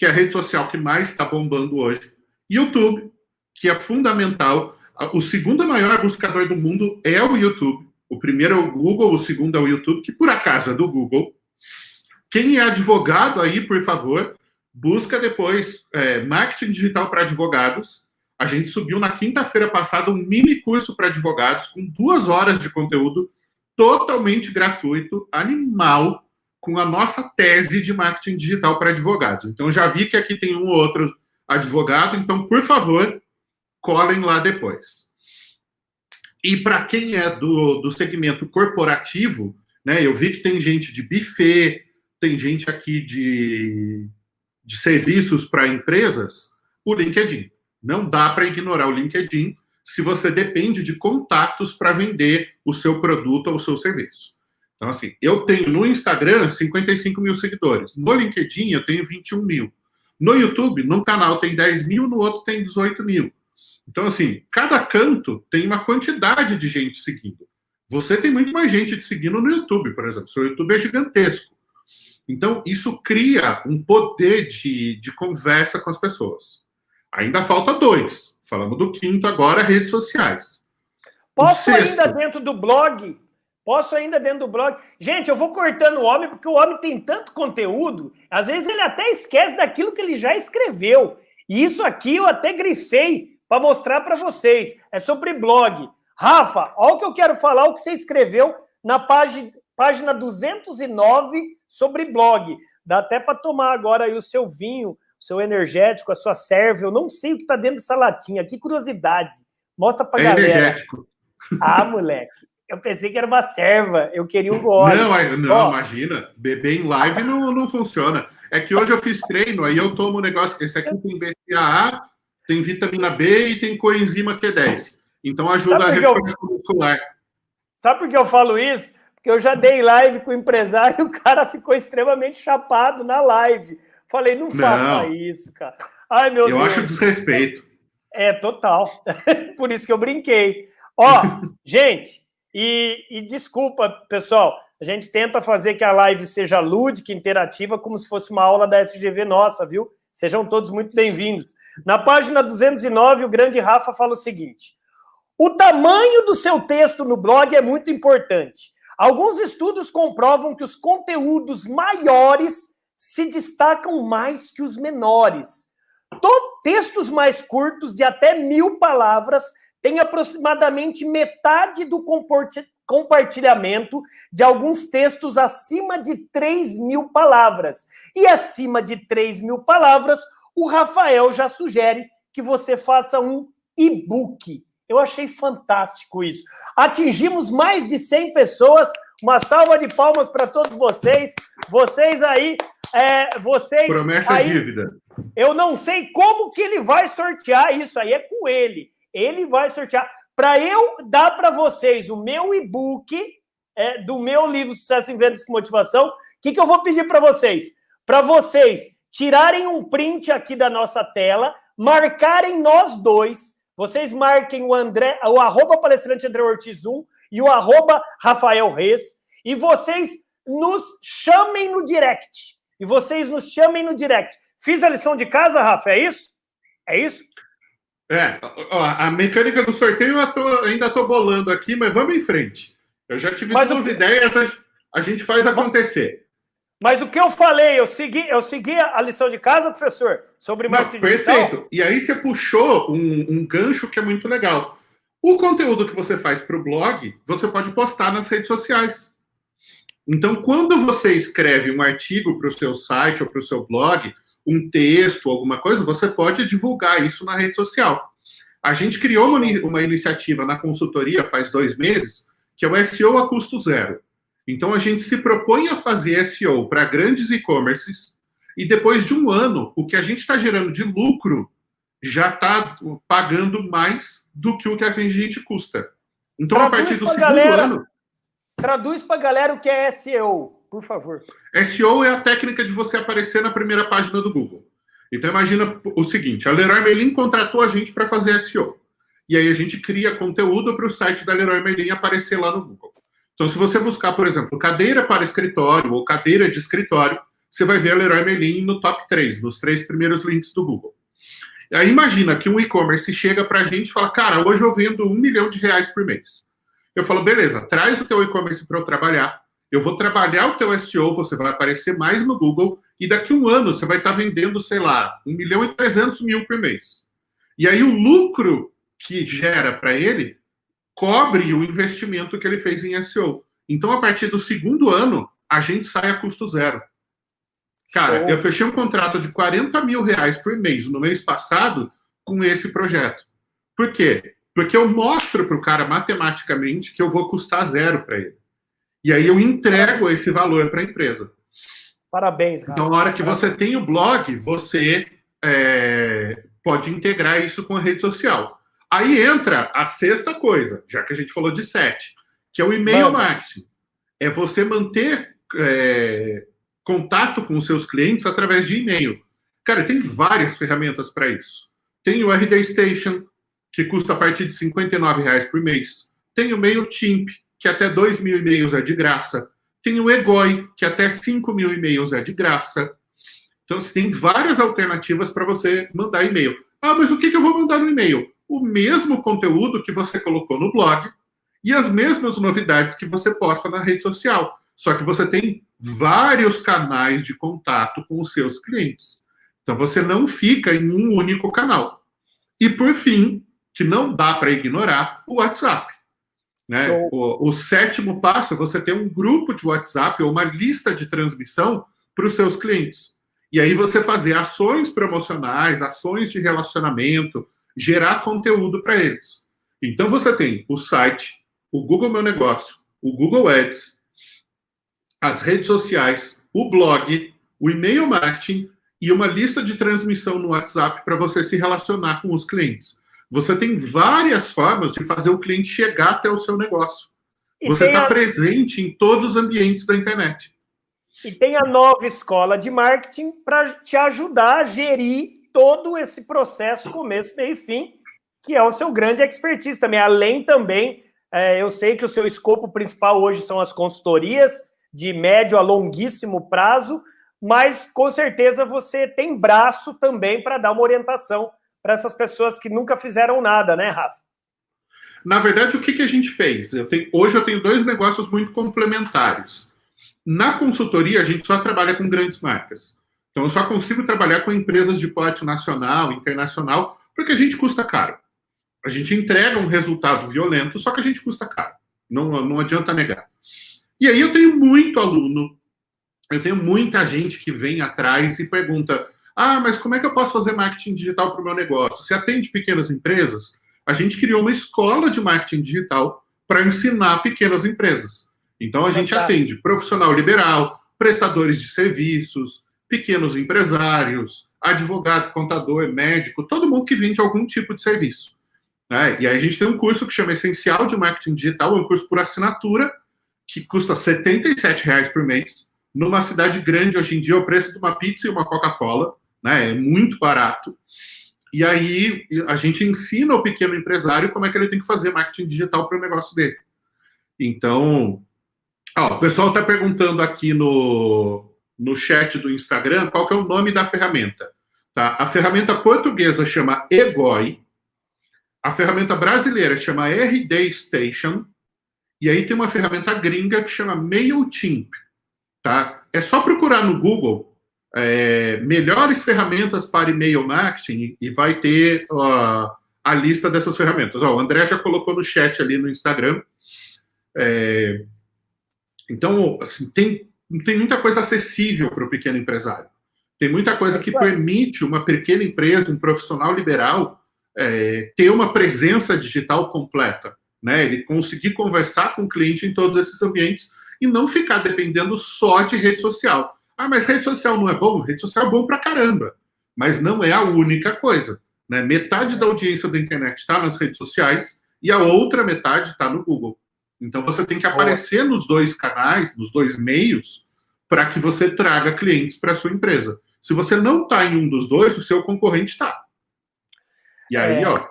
[SPEAKER 2] que é a rede social que mais está bombando hoje. YouTube, que é fundamental. O segundo maior buscador do mundo é o YouTube. O primeiro é o Google, o segundo é o YouTube, que por acaso é do Google. Quem é advogado aí, por favor, busca depois é, marketing digital para advogados. A gente subiu na quinta-feira passada um mini curso para advogados com duas horas de conteúdo totalmente gratuito, animal, com a nossa tese de marketing digital para advogados. Então, já vi que aqui tem um ou outro advogado, então, por favor, colhem lá depois. E para quem é do, do segmento corporativo, né, eu vi que tem gente de buffet, tem gente aqui de, de serviços para empresas, o LinkedIn. Não dá para ignorar o LinkedIn, se você depende de contatos para vender o seu produto ou o seu serviço. Então, assim, eu tenho no Instagram 55 mil seguidores. No LinkedIn, eu tenho 21 mil. No YouTube, num canal tem 10 mil, no outro tem 18 mil. Então, assim, cada canto tem uma quantidade de gente seguindo. Você tem muito mais gente te seguindo no YouTube, por exemplo. Seu YouTube é gigantesco. Então, isso cria um poder de, de conversa com as pessoas. Ainda falta dois. Falamos do quinto agora, redes sociais.
[SPEAKER 1] Posso ainda dentro do blog? Posso ainda dentro do blog? Gente, eu vou cortando o homem, porque o homem tem tanto conteúdo, às vezes ele até esquece daquilo que ele já escreveu. E isso aqui eu até grifei para mostrar para vocês. É sobre blog. Rafa, olha o que eu quero falar, o que você escreveu na página, página 209 sobre blog. Dá até para tomar agora aí o seu vinho seu energético, a sua serva. Eu não sei o que está dentro dessa latinha. Que curiosidade. Mostra para é galera. energético. Ah, moleque. Eu pensei que era uma serva, eu queria um gole.
[SPEAKER 2] Não, não imagina, beber em live não, não funciona. É que hoje eu fiz treino, aí eu tomo um negócio, esse aqui tem BCAA, tem vitamina B e tem coenzima Q10. Então ajuda a reforçar eu... muscular.
[SPEAKER 1] Sabe por que eu falo isso? Porque eu já dei live com o empresário e o cara ficou extremamente chapado na live. Falei, não faça não. isso, cara. Ai, meu
[SPEAKER 2] eu
[SPEAKER 1] Deus.
[SPEAKER 2] acho desrespeito.
[SPEAKER 1] É, total. Por isso que eu brinquei. Ó, gente, e, e, desculpa, pessoal, a gente tenta fazer que a live seja lúdica, interativa, como se fosse uma aula da FGV nossa, viu? Sejam todos muito bem-vindos. Na página 209, o grande Rafa fala o seguinte: o tamanho do seu texto no blog é muito importante. Alguns estudos comprovam que os conteúdos maiores se destacam mais que os menores. Textos mais curtos, de até mil palavras, têm aproximadamente metade do compartilhamento de alguns textos acima de 3 mil palavras. E acima de 3 mil palavras, o Rafael já sugere que você faça um e-book. Eu achei fantástico isso. Atingimos mais de 100 pessoas. Uma salva de palmas para todos vocês. Vocês aí é, vocês.
[SPEAKER 2] Promessa
[SPEAKER 1] aí,
[SPEAKER 2] dívida.
[SPEAKER 1] Eu não sei como que ele vai sortear isso aí, é com ele. Ele vai sortear. Para eu dar para vocês o meu e-book é, do meu livro Sucesso em Vendas com Motivação, o que, que eu vou pedir para vocês? Para vocês tirarem um print aqui da nossa tela, marcarem nós dois. Vocês marquem o André, o arroba palestrante André Ortiz 1 e o arroba Rafael Reis, e vocês nos chamem no direct e vocês nos chamem no direct. Fiz a lição de casa, Rafa, é isso? É isso?
[SPEAKER 2] É, a mecânica do sorteio eu tô, ainda estou bolando aqui, mas vamos em frente. Eu já tive mas duas ideias, a gente faz acontecer.
[SPEAKER 1] Mas o que eu falei, eu segui, eu segui a lição de casa, professor, sobre marketing
[SPEAKER 2] Perfeito. Digital. E aí você puxou um, um gancho que é muito legal. O conteúdo que você faz para o blog, você pode postar nas redes sociais. Então, quando você escreve um artigo para o seu site ou para o seu blog, um texto, alguma coisa, você pode divulgar isso na rede social. A gente criou uma, uma iniciativa na consultoria faz dois meses, que é o SEO a custo zero. Então, a gente se propõe a fazer SEO para grandes e-commerces e depois de um ano, o que a gente está gerando de lucro já está pagando mais do que o que a gente custa. Então, Traduz a partir do segundo galera, ano...
[SPEAKER 1] Traduz para a galera o que é SEO, por favor.
[SPEAKER 2] SEO é a técnica de você aparecer na primeira página do Google. Então imagina o seguinte, a Leroy Merlin contratou a gente para fazer SEO. E aí a gente cria conteúdo para o site da Leroy Merlin aparecer lá no Google. Então se você buscar, por exemplo, cadeira para escritório ou cadeira de escritório, você vai ver a Leroy Merlin no top 3, nos três primeiros links do Google. Aí imagina que um e-commerce chega para a gente e fala, cara, hoje eu vendo um milhão de reais por mês. Eu falo, beleza, traz o teu e-commerce para eu trabalhar. Eu vou trabalhar o teu SEO, você vai aparecer mais no Google, e daqui a um ano você vai estar vendendo, sei lá, 1 milhão e 300 mil por mês. E aí o lucro que gera para ele cobre o investimento que ele fez em SEO. Então, a partir do segundo ano, a gente sai a custo zero. Cara, Show. eu fechei um contrato de 40 mil reais por mês no mês passado com esse projeto. Por quê? Porque eu mostro para o cara matematicamente que eu vou custar zero para ele. E aí eu entrego esse valor para a empresa.
[SPEAKER 1] Parabéns,
[SPEAKER 2] Rafa. Então, na hora que você tem o blog, você é, pode integrar isso com a rede social. Aí entra a sexta coisa, já que a gente falou de sete, que é o e-mail marketing. É você manter é, contato com os seus clientes através de e-mail. Cara, tem várias ferramentas para isso. Tem o RD Station, que custa a partir de R$ 59,00 por mês. Tem o MailChimp, que até 2 mil e-mails é de graça. Tem o Egoi, que até 5 mil e-mails é de graça. Então, você tem várias alternativas para você mandar e-mail. Ah, mas o que, que eu vou mandar no e-mail? O mesmo conteúdo que você colocou no blog e as mesmas novidades que você posta na rede social. Só que você tem vários canais de contato com os seus clientes. Então, você não fica em um único canal. E, por fim, que não dá para ignorar o WhatsApp. Né? O, o, sétimo passo é você ter um grupo de WhatsApp ou uma lista de transmissão para os seus clientes. E aí você fazer ações promocionais, ações de relacionamento, gerar conteúdo para eles. Então você tem o site, o Google Meu Negócio, o Google Ads, as redes sociais, o blog, o e-mail marketing e uma lista de transmissão no WhatsApp para você se relacionar com os clientes. Você tem várias formas de fazer o cliente chegar até o seu negócio. E você está a... presente em todos os ambientes da internet.
[SPEAKER 1] E tem a nova escola de marketing para te ajudar a gerir todo esse processo, começo, meio e fim, que é o seu grande expertise também. Além também, é, eu sei que o seu escopo principal hoje são as consultorias de médio a longuíssimo prazo, mas com certeza você tem braço também para dar uma orientação para essas pessoas que nunca fizeram nada, né, Rafa?
[SPEAKER 2] Na verdade, o que, que a gente fez? Eu tenho, hoje eu tenho dois negócios muito complementares. Na consultoria, a gente só trabalha com grandes marcas. Então, eu só consigo trabalhar com empresas de porte nacional, internacional, porque a gente custa caro. A gente entrega um resultado violento, só que a gente custa caro. Não, não adianta negar. E aí eu tenho muito aluno, eu tenho muita gente que vem atrás e pergunta: ah, mas como é que eu posso fazer marketing digital para o meu negócio? Você atende pequenas empresas? A gente criou uma escola de marketing digital para ensinar pequenas empresas. Então a gente atende profissional liberal, prestadores de serviços, pequenos empresários, advogado, contador, médico, todo mundo que vende algum tipo de serviço. Né? E aí a gente tem um curso que chama Essencial de Marketing Digital, é um curso por assinatura, que custa R$ reais por mês. Numa cidade grande, hoje em dia, o preço de uma pizza e uma Coca-Cola, né? É muito barato. E aí a gente ensina o pequeno empresário como é que ele tem que fazer marketing digital para o negócio dele. Então, ó, o pessoal está perguntando aqui no, no chat do Instagram qual que é o nome da ferramenta. Tá? A ferramenta portuguesa chama Egoi, a ferramenta brasileira chama RD Station, e aí tem uma ferramenta gringa que chama MailChimp. Tá? É só procurar no Google é, melhores ferramentas para e-mail marketing e vai ter ó, a lista dessas ferramentas. Ó, o André já colocou no chat ali no Instagram. É, então, assim, tem, tem muita coisa acessível para o pequeno empresário. Tem muita coisa que permite uma pequena empresa, um profissional liberal, é, ter uma presença digital completa. Né? Ele conseguir conversar com o cliente em todos esses ambientes e não ficar dependendo só de rede social. Ah, mas rede social não é bom? Rede social é bom pra caramba, mas não é a única coisa. Né? Metade da audiência da internet está nas redes sociais e a outra metade está no Google. Então você tem que aparecer nos dois canais, nos dois meios, para que você traga clientes para sua empresa. Se você não está em um dos dois, o seu concorrente está. E aí, é... ó,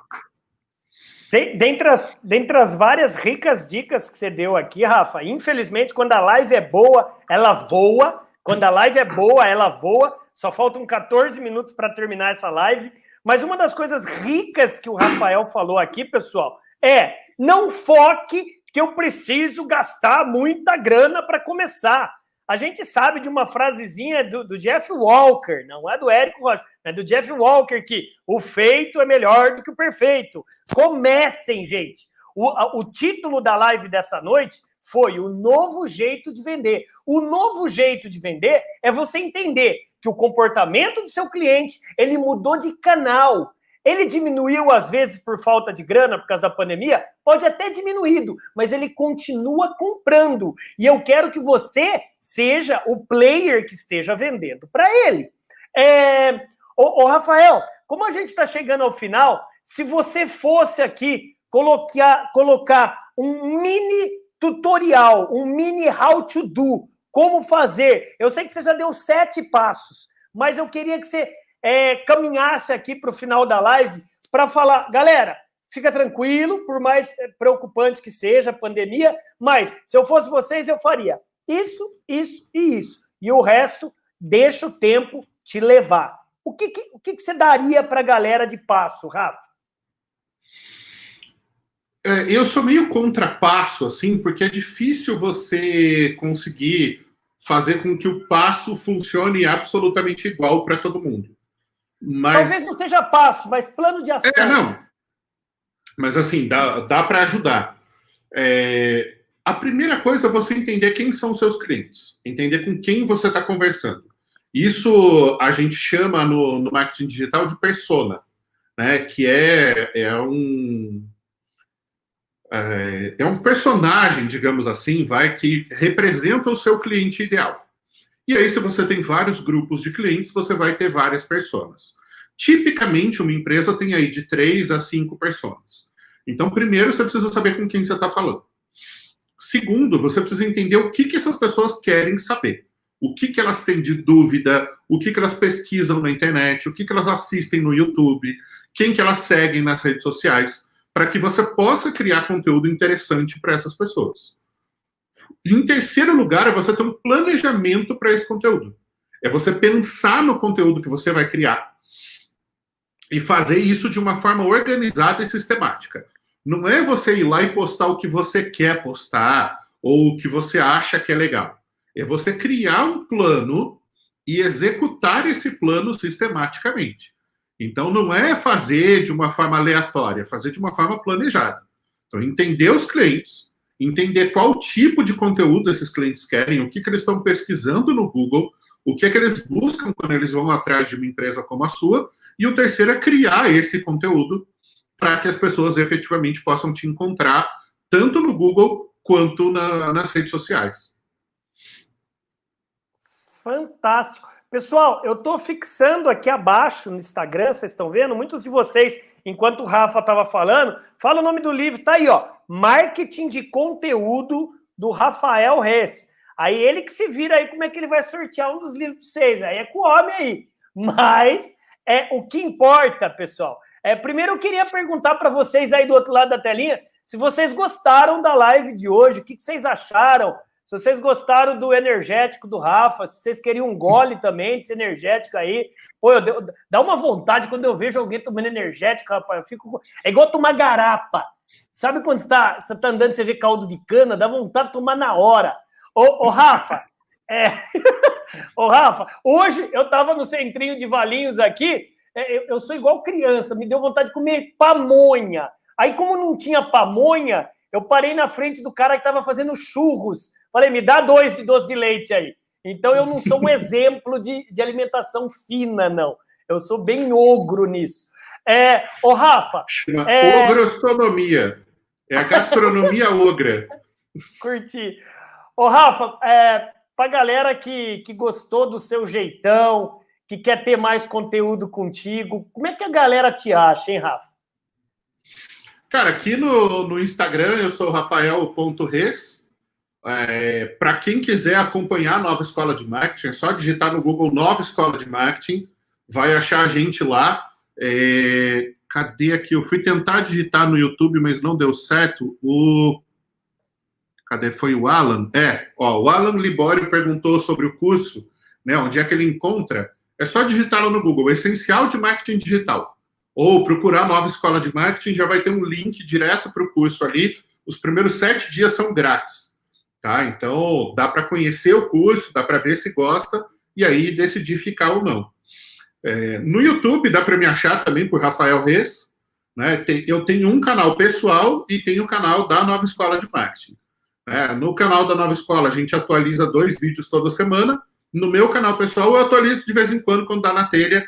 [SPEAKER 1] Dentre as, dentre as várias ricas dicas que você deu aqui, Rafa, infelizmente, quando a live é boa, ela voa. Quando a live é boa, ela voa. Só faltam 14 minutos para terminar essa live. Mas uma das coisas ricas que o Rafael falou aqui, pessoal, é não foque que eu preciso gastar muita grana para começar. A gente sabe de uma frasezinha do, do, Jeff Walker, não é do Érico Rocha, é do Jeff Walker, que o feito é melhor do que o perfeito. Comecem, gente. O, o título da live dessa noite foi o novo jeito de vender. O novo jeito de vender é você entender que o comportamento do seu cliente ele mudou de canal. Ele diminuiu, às vezes, por falta de grana, por causa da pandemia? Pode até diminuído, mas ele continua comprando. E eu quero que você seja o player que esteja vendendo para ele. É... Ô, ô, Rafael, como a gente está chegando ao final, se você fosse aqui colocar, colocar um mini tutorial, um mini how to do, como fazer. Eu sei que você já deu sete passos, mas eu queria que você é, caminhasse aqui para o final da live para falar, galera, fica tranquilo, por mais é, preocupante que seja a pandemia, mas se eu fosse vocês, eu faria isso, isso e isso. E o resto, deixa o tempo te levar. O que, que o que, que você daria para a galera de passo, Rafa?
[SPEAKER 2] É, eu sou meio contrapasso, assim, porque é difícil você conseguir fazer com que o passo funcione absolutamente igual para todo mundo.
[SPEAKER 1] Mas... Talvez não seja passo, mas plano de ação.
[SPEAKER 2] É, não. Mas assim, dá, dá para ajudar. É, a primeira coisa é você entender quem são seus clientes, entender com quem você está conversando. Isso a gente chama no, no, marketing digital de persona, né? Que é, é um. É, é um personagem, digamos assim, vai que representa o seu cliente ideal. E aí, se você tem vários grupos de clientes, você vai ter várias pessoas. Tipicamente, uma empresa tem aí de três a cinco pessoas. Então, primeiro, você precisa saber com quem você está falando. Segundo, você precisa entender o que, que essas pessoas querem saber. O que, que elas têm de dúvida, o que, que elas pesquisam na internet, o que, que elas assistem no YouTube, quem que elas seguem nas redes sociais, para que você possa criar conteúdo interessante para essas pessoas. Em terceiro lugar, é você ter um planejamento para esse conteúdo. É você pensar no conteúdo que você vai criar e fazer isso de uma forma organizada e sistemática. Não é você ir lá e postar o que você quer postar ou o que você acha que é legal. É você criar um plano e executar esse plano sistematicamente. Então, não é fazer de uma forma aleatória, é fazer de uma forma planejada. Então, entender os clientes, entender qual tipo de conteúdo esses clientes querem, o que, que eles estão pesquisando no Google, o que é que eles buscam quando eles vão atrás de uma empresa como a sua, e o terceiro é criar esse conteúdo para que as pessoas efetivamente possam te encontrar tanto no Google quanto na, nas redes sociais.
[SPEAKER 1] Fantástico. Pessoal, eu estou fixando aqui abaixo no Instagram, vocês estão vendo? Muitos de vocês, enquanto o Rafa estava falando, fala o nome do livro, tá aí, ó. Marketing de Conteúdo, do Rafael Reis. Aí ele que se vira aí como é que ele vai sortear um dos livros para vocês. Aí é com o homem aí. Mas é o que importa, pessoal, é, primeiro, eu queria perguntar para vocês aí do outro lado da telinha se vocês gostaram da live de hoje, o que, que vocês acharam? Se vocês gostaram do energético do Rafa, se vocês queriam um gole também desse energético aí. Pô, eu, dá uma vontade quando eu vejo alguém tomando energético, rapaz. Eu fico. É igual tomar garapa. Sabe quando você está tá andando e você vê caldo de cana? Dá vontade de tomar na hora. Ô, ô Rafa, é... ô, Rafa, hoje eu estava no centrinho de Valinhos aqui. É, eu, eu sou igual criança, me deu vontade de comer pamonha. Aí, como não tinha pamonha, eu parei na frente do cara que estava fazendo churros. Falei, me dá dois de doce de leite aí. Então, eu não sou um exemplo de, de alimentação fina, não. Eu sou bem ogro nisso. É, ô, Rafa.
[SPEAKER 2] Chama é... É a gastronomia ogra.
[SPEAKER 1] Curti. Ô, Rafa, é, para galera que, que gostou do seu jeitão, que quer ter mais conteúdo contigo. Como é que a galera te acha, hein, Rafa?
[SPEAKER 2] Cara, aqui no, no Instagram eu sou rafael.res. É, Para quem quiser acompanhar a Nova Escola de Marketing, é só digitar no Google Nova Escola de Marketing, vai achar a gente lá. É, cadê aqui? Eu fui tentar digitar no YouTube, mas não deu certo. O cadê? Foi o Alan? É, ó, o Alan Libório perguntou sobre o curso, né? Onde é que ele encontra? É só digitar lá no Google, Essencial de Marketing Digital. Ou procurar Nova Escola de Marketing, já vai ter um link direto para o curso ali. Os primeiros sete dias são grátis. Tá? Então, dá para conhecer o curso, dá para ver se gosta e aí decidir ficar ou não. É, no YouTube, dá para me achar também por Rafael Reis. Né? Tem, eu tenho um canal pessoal e tenho o canal da Nova Escola de Marketing. É, no canal da Nova Escola, a gente atualiza dois vídeos toda semana no meu canal pessoal, eu atualizo de vez em quando, quando dá na telha.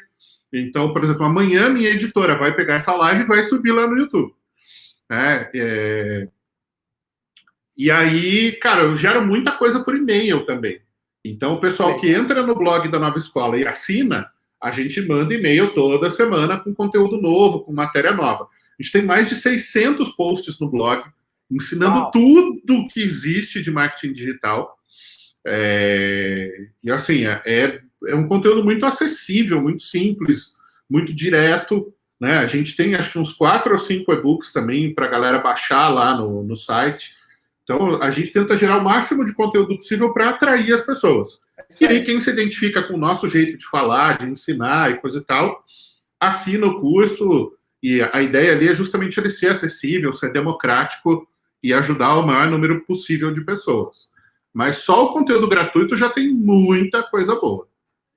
[SPEAKER 2] Então, por exemplo, amanhã minha editora vai pegar essa live e vai subir lá no YouTube. É, é... E aí, cara, eu gero muita coisa por e-mail também. Então, o pessoal que entra no blog da Nova Escola e assina, a gente manda e-mail toda semana com conteúdo novo, com matéria nova. A gente tem mais de 600 posts no blog, ensinando Uau. tudo que existe de marketing digital. É, e assim, é, é, é um conteúdo muito acessível, muito simples, muito direto. Né? A gente tem acho que uns quatro ou cinco e-books também para a galera baixar lá no, no site. Então, a gente tenta gerar o máximo de conteúdo possível para atrair as pessoas. E aí, quem se identifica com o nosso jeito de falar, de ensinar e coisa e tal, assina o curso. E a ideia ali é justamente ele ser acessível, ser democrático e ajudar o maior número possível de pessoas. Mas só o conteúdo gratuito já tem muita coisa boa.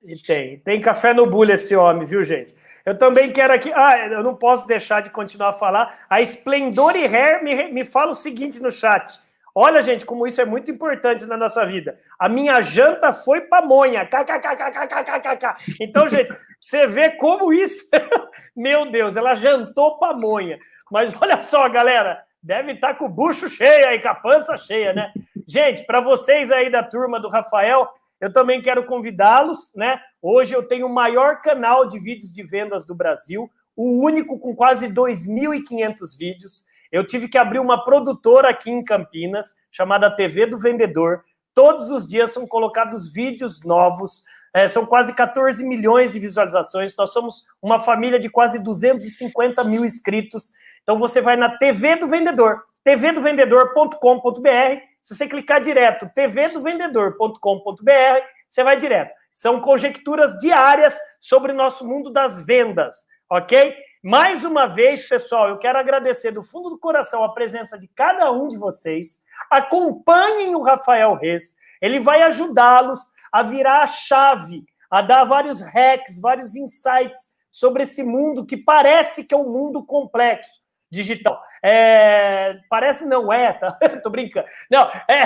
[SPEAKER 1] E tem. Tem café no bulho esse homem, viu, gente? Eu também quero aqui. Ah, eu não posso deixar de continuar a falar. A Splendor e Hair me, me fala o seguinte no chat. Olha, gente, como isso é muito importante na nossa vida. A minha janta foi pamonha. KKKKKKKK. Então, gente, você vê como isso. Meu Deus, ela jantou pamonha. Mas olha só, galera. Deve estar tá com o bucho cheio aí, com a pança cheia, né? Gente, para vocês aí da turma do Rafael, eu também quero convidá-los, né? Hoje eu tenho o maior canal de vídeos de vendas do Brasil, o único com quase 2.500 vídeos. Eu tive que abrir uma produtora aqui em Campinas, chamada TV do Vendedor. Todos os dias são colocados vídeos novos, é, são quase 14 milhões de visualizações. Nós somos uma família de quase 250 mil inscritos. Então você vai na TV do Vendedor, tvdovendedor.com.br. Se você clicar direto, tvdovendedor.com.br, você vai direto. São conjecturas diárias sobre o nosso mundo das vendas, ok? Mais uma vez, pessoal, eu quero agradecer do fundo do coração a presença de cada um de vocês. Acompanhem o Rafael Reis, ele vai ajudá-los a virar a chave, a dar vários hacks, vários insights sobre esse mundo que parece que é um mundo complexo digital. É, parece não é, tá? Tô brincando. Não, é,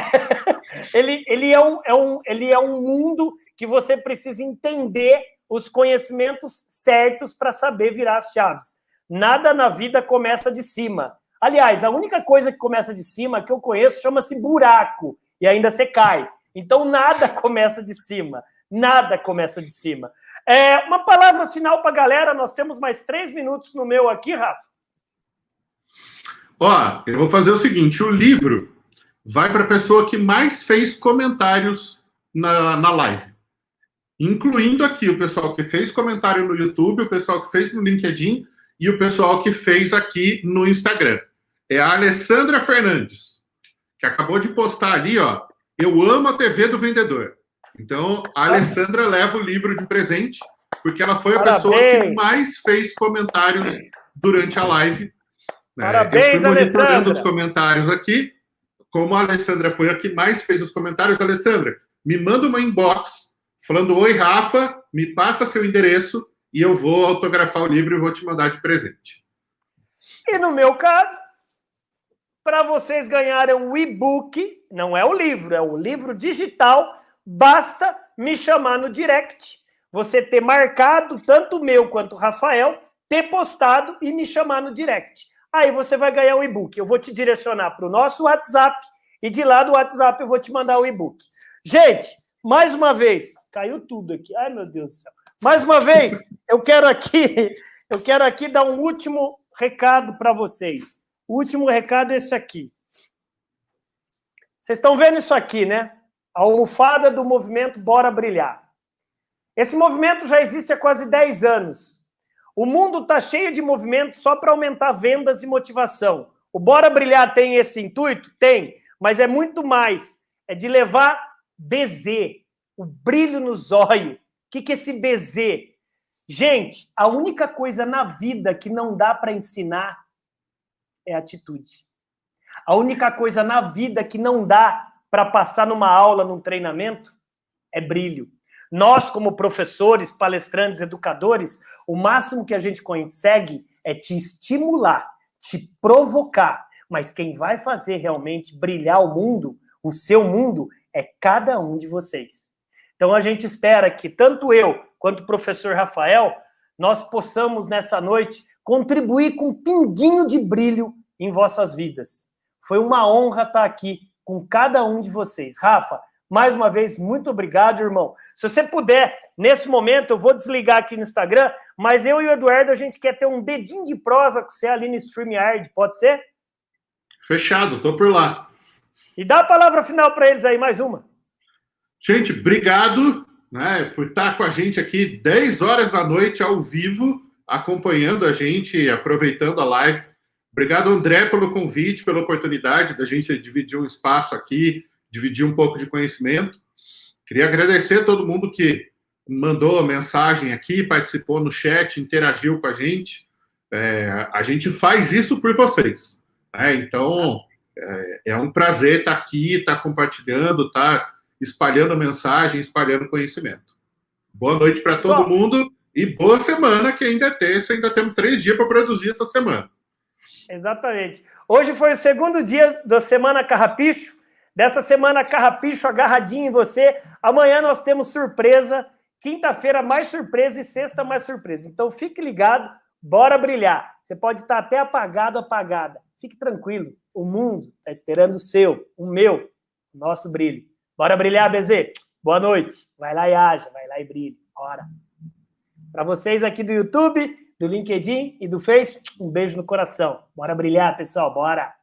[SPEAKER 1] ele, ele, é um, é um, ele é um mundo que você precisa entender os conhecimentos certos para saber virar as chaves. Nada na vida começa de cima. Aliás, a única coisa que começa de cima que eu conheço chama-se buraco, e ainda você cai. Então, nada começa de cima. Nada começa de cima. É, uma palavra final para a galera. Nós temos mais três minutos no meu aqui, Rafa.
[SPEAKER 2] Ó, eu vou fazer o seguinte: o livro vai para a pessoa que mais fez comentários na, na live. Incluindo aqui o pessoal que fez comentário no YouTube, o pessoal que fez no LinkedIn e o pessoal que fez aqui no Instagram. É a Alessandra Fernandes, que acabou de postar ali, ó. Eu amo a TV do vendedor. Então, a Alessandra leva o livro de presente, porque ela foi a Parabéns. pessoa que mais fez comentários durante a live.
[SPEAKER 1] Né? Parabéns, Eu fui monitorando Alessandra.
[SPEAKER 2] os comentários aqui. Como a Alessandra foi a que mais fez os comentários, Alessandra, me manda uma inbox falando: Oi, Rafa, me passa seu endereço e eu vou autografar o livro e vou te mandar de presente.
[SPEAKER 1] E no meu caso, para vocês ganharem o e-book, não é o livro, é o livro digital, basta me chamar no direct, você ter marcado tanto o meu quanto o Rafael, ter postado e me chamar no direct. Aí você vai ganhar o e-book. Eu vou te direcionar para o nosso WhatsApp e de lá do WhatsApp eu vou te mandar o e-book. Gente, mais uma vez, caiu tudo aqui. Ai, meu Deus do céu. Mais uma vez, eu quero aqui, eu quero aqui dar um último recado para vocês. O último recado é esse aqui. Vocês estão vendo isso aqui, né? A almofada do movimento Bora Brilhar. Esse movimento já existe há quase 10 anos. O mundo está cheio de movimentos só para aumentar vendas e motivação. O Bora Brilhar tem esse intuito? Tem, mas é muito mais. É de levar BZ, o brilho no zóio. O que, que é esse BZ? Gente, a única coisa na vida que não dá para ensinar é atitude. A única coisa na vida que não dá para passar numa aula, num treinamento, é brilho. Nós, como professores, palestrantes, educadores, o máximo que a gente consegue é te estimular, te provocar. Mas quem vai fazer realmente brilhar o mundo, o seu mundo, é cada um de vocês. Então a gente espera que tanto eu quanto o professor Rafael, nós possamos nessa noite contribuir com um pinguinho de brilho em vossas vidas. Foi uma honra estar aqui com cada um de vocês. Rafa, mais uma vez, muito obrigado, irmão. Se você puder, nesse momento, eu vou desligar aqui no Instagram, mas eu e o Eduardo, a gente quer ter um dedinho de prosa com você ali no StreamYard, pode ser?
[SPEAKER 2] Fechado, tô por lá.
[SPEAKER 1] E dá a palavra final para eles aí, mais uma.
[SPEAKER 2] Gente, obrigado né, por estar com a gente aqui 10 horas da noite ao vivo, acompanhando a gente, aproveitando a live. Obrigado, André, pelo convite, pela oportunidade da gente dividir um espaço aqui, dividir um pouco de conhecimento. Queria agradecer a todo mundo que mandou a mensagem aqui, participou no chat, interagiu com a gente. É, a gente faz isso por vocês. Né? Então, é, um prazer estar aqui, estar compartilhando, estar espalhando mensagem, espalhando conhecimento. Boa noite para todo Bom, mundo e boa semana, que ainda é terça, ainda temos três dias para produzir essa semana.
[SPEAKER 1] Exatamente. Hoje foi o segundo dia da Semana Carrapicho, dessa Semana Carrapicho agarradinho em você. Amanhã nós temos surpresa, quinta-feira mais surpresa e sexta mais surpresa. Então fique ligado, bora brilhar. Você pode estar até apagado, apagada. Fique tranquilo. O mundo está esperando o seu, o meu, o nosso brilho. Bora brilhar, BZ? Boa noite. Vai lá e haja, vai lá e brilhe. Bora. Para vocês aqui do YouTube, do LinkedIn e do Face, um beijo no coração. Bora brilhar, pessoal, bora!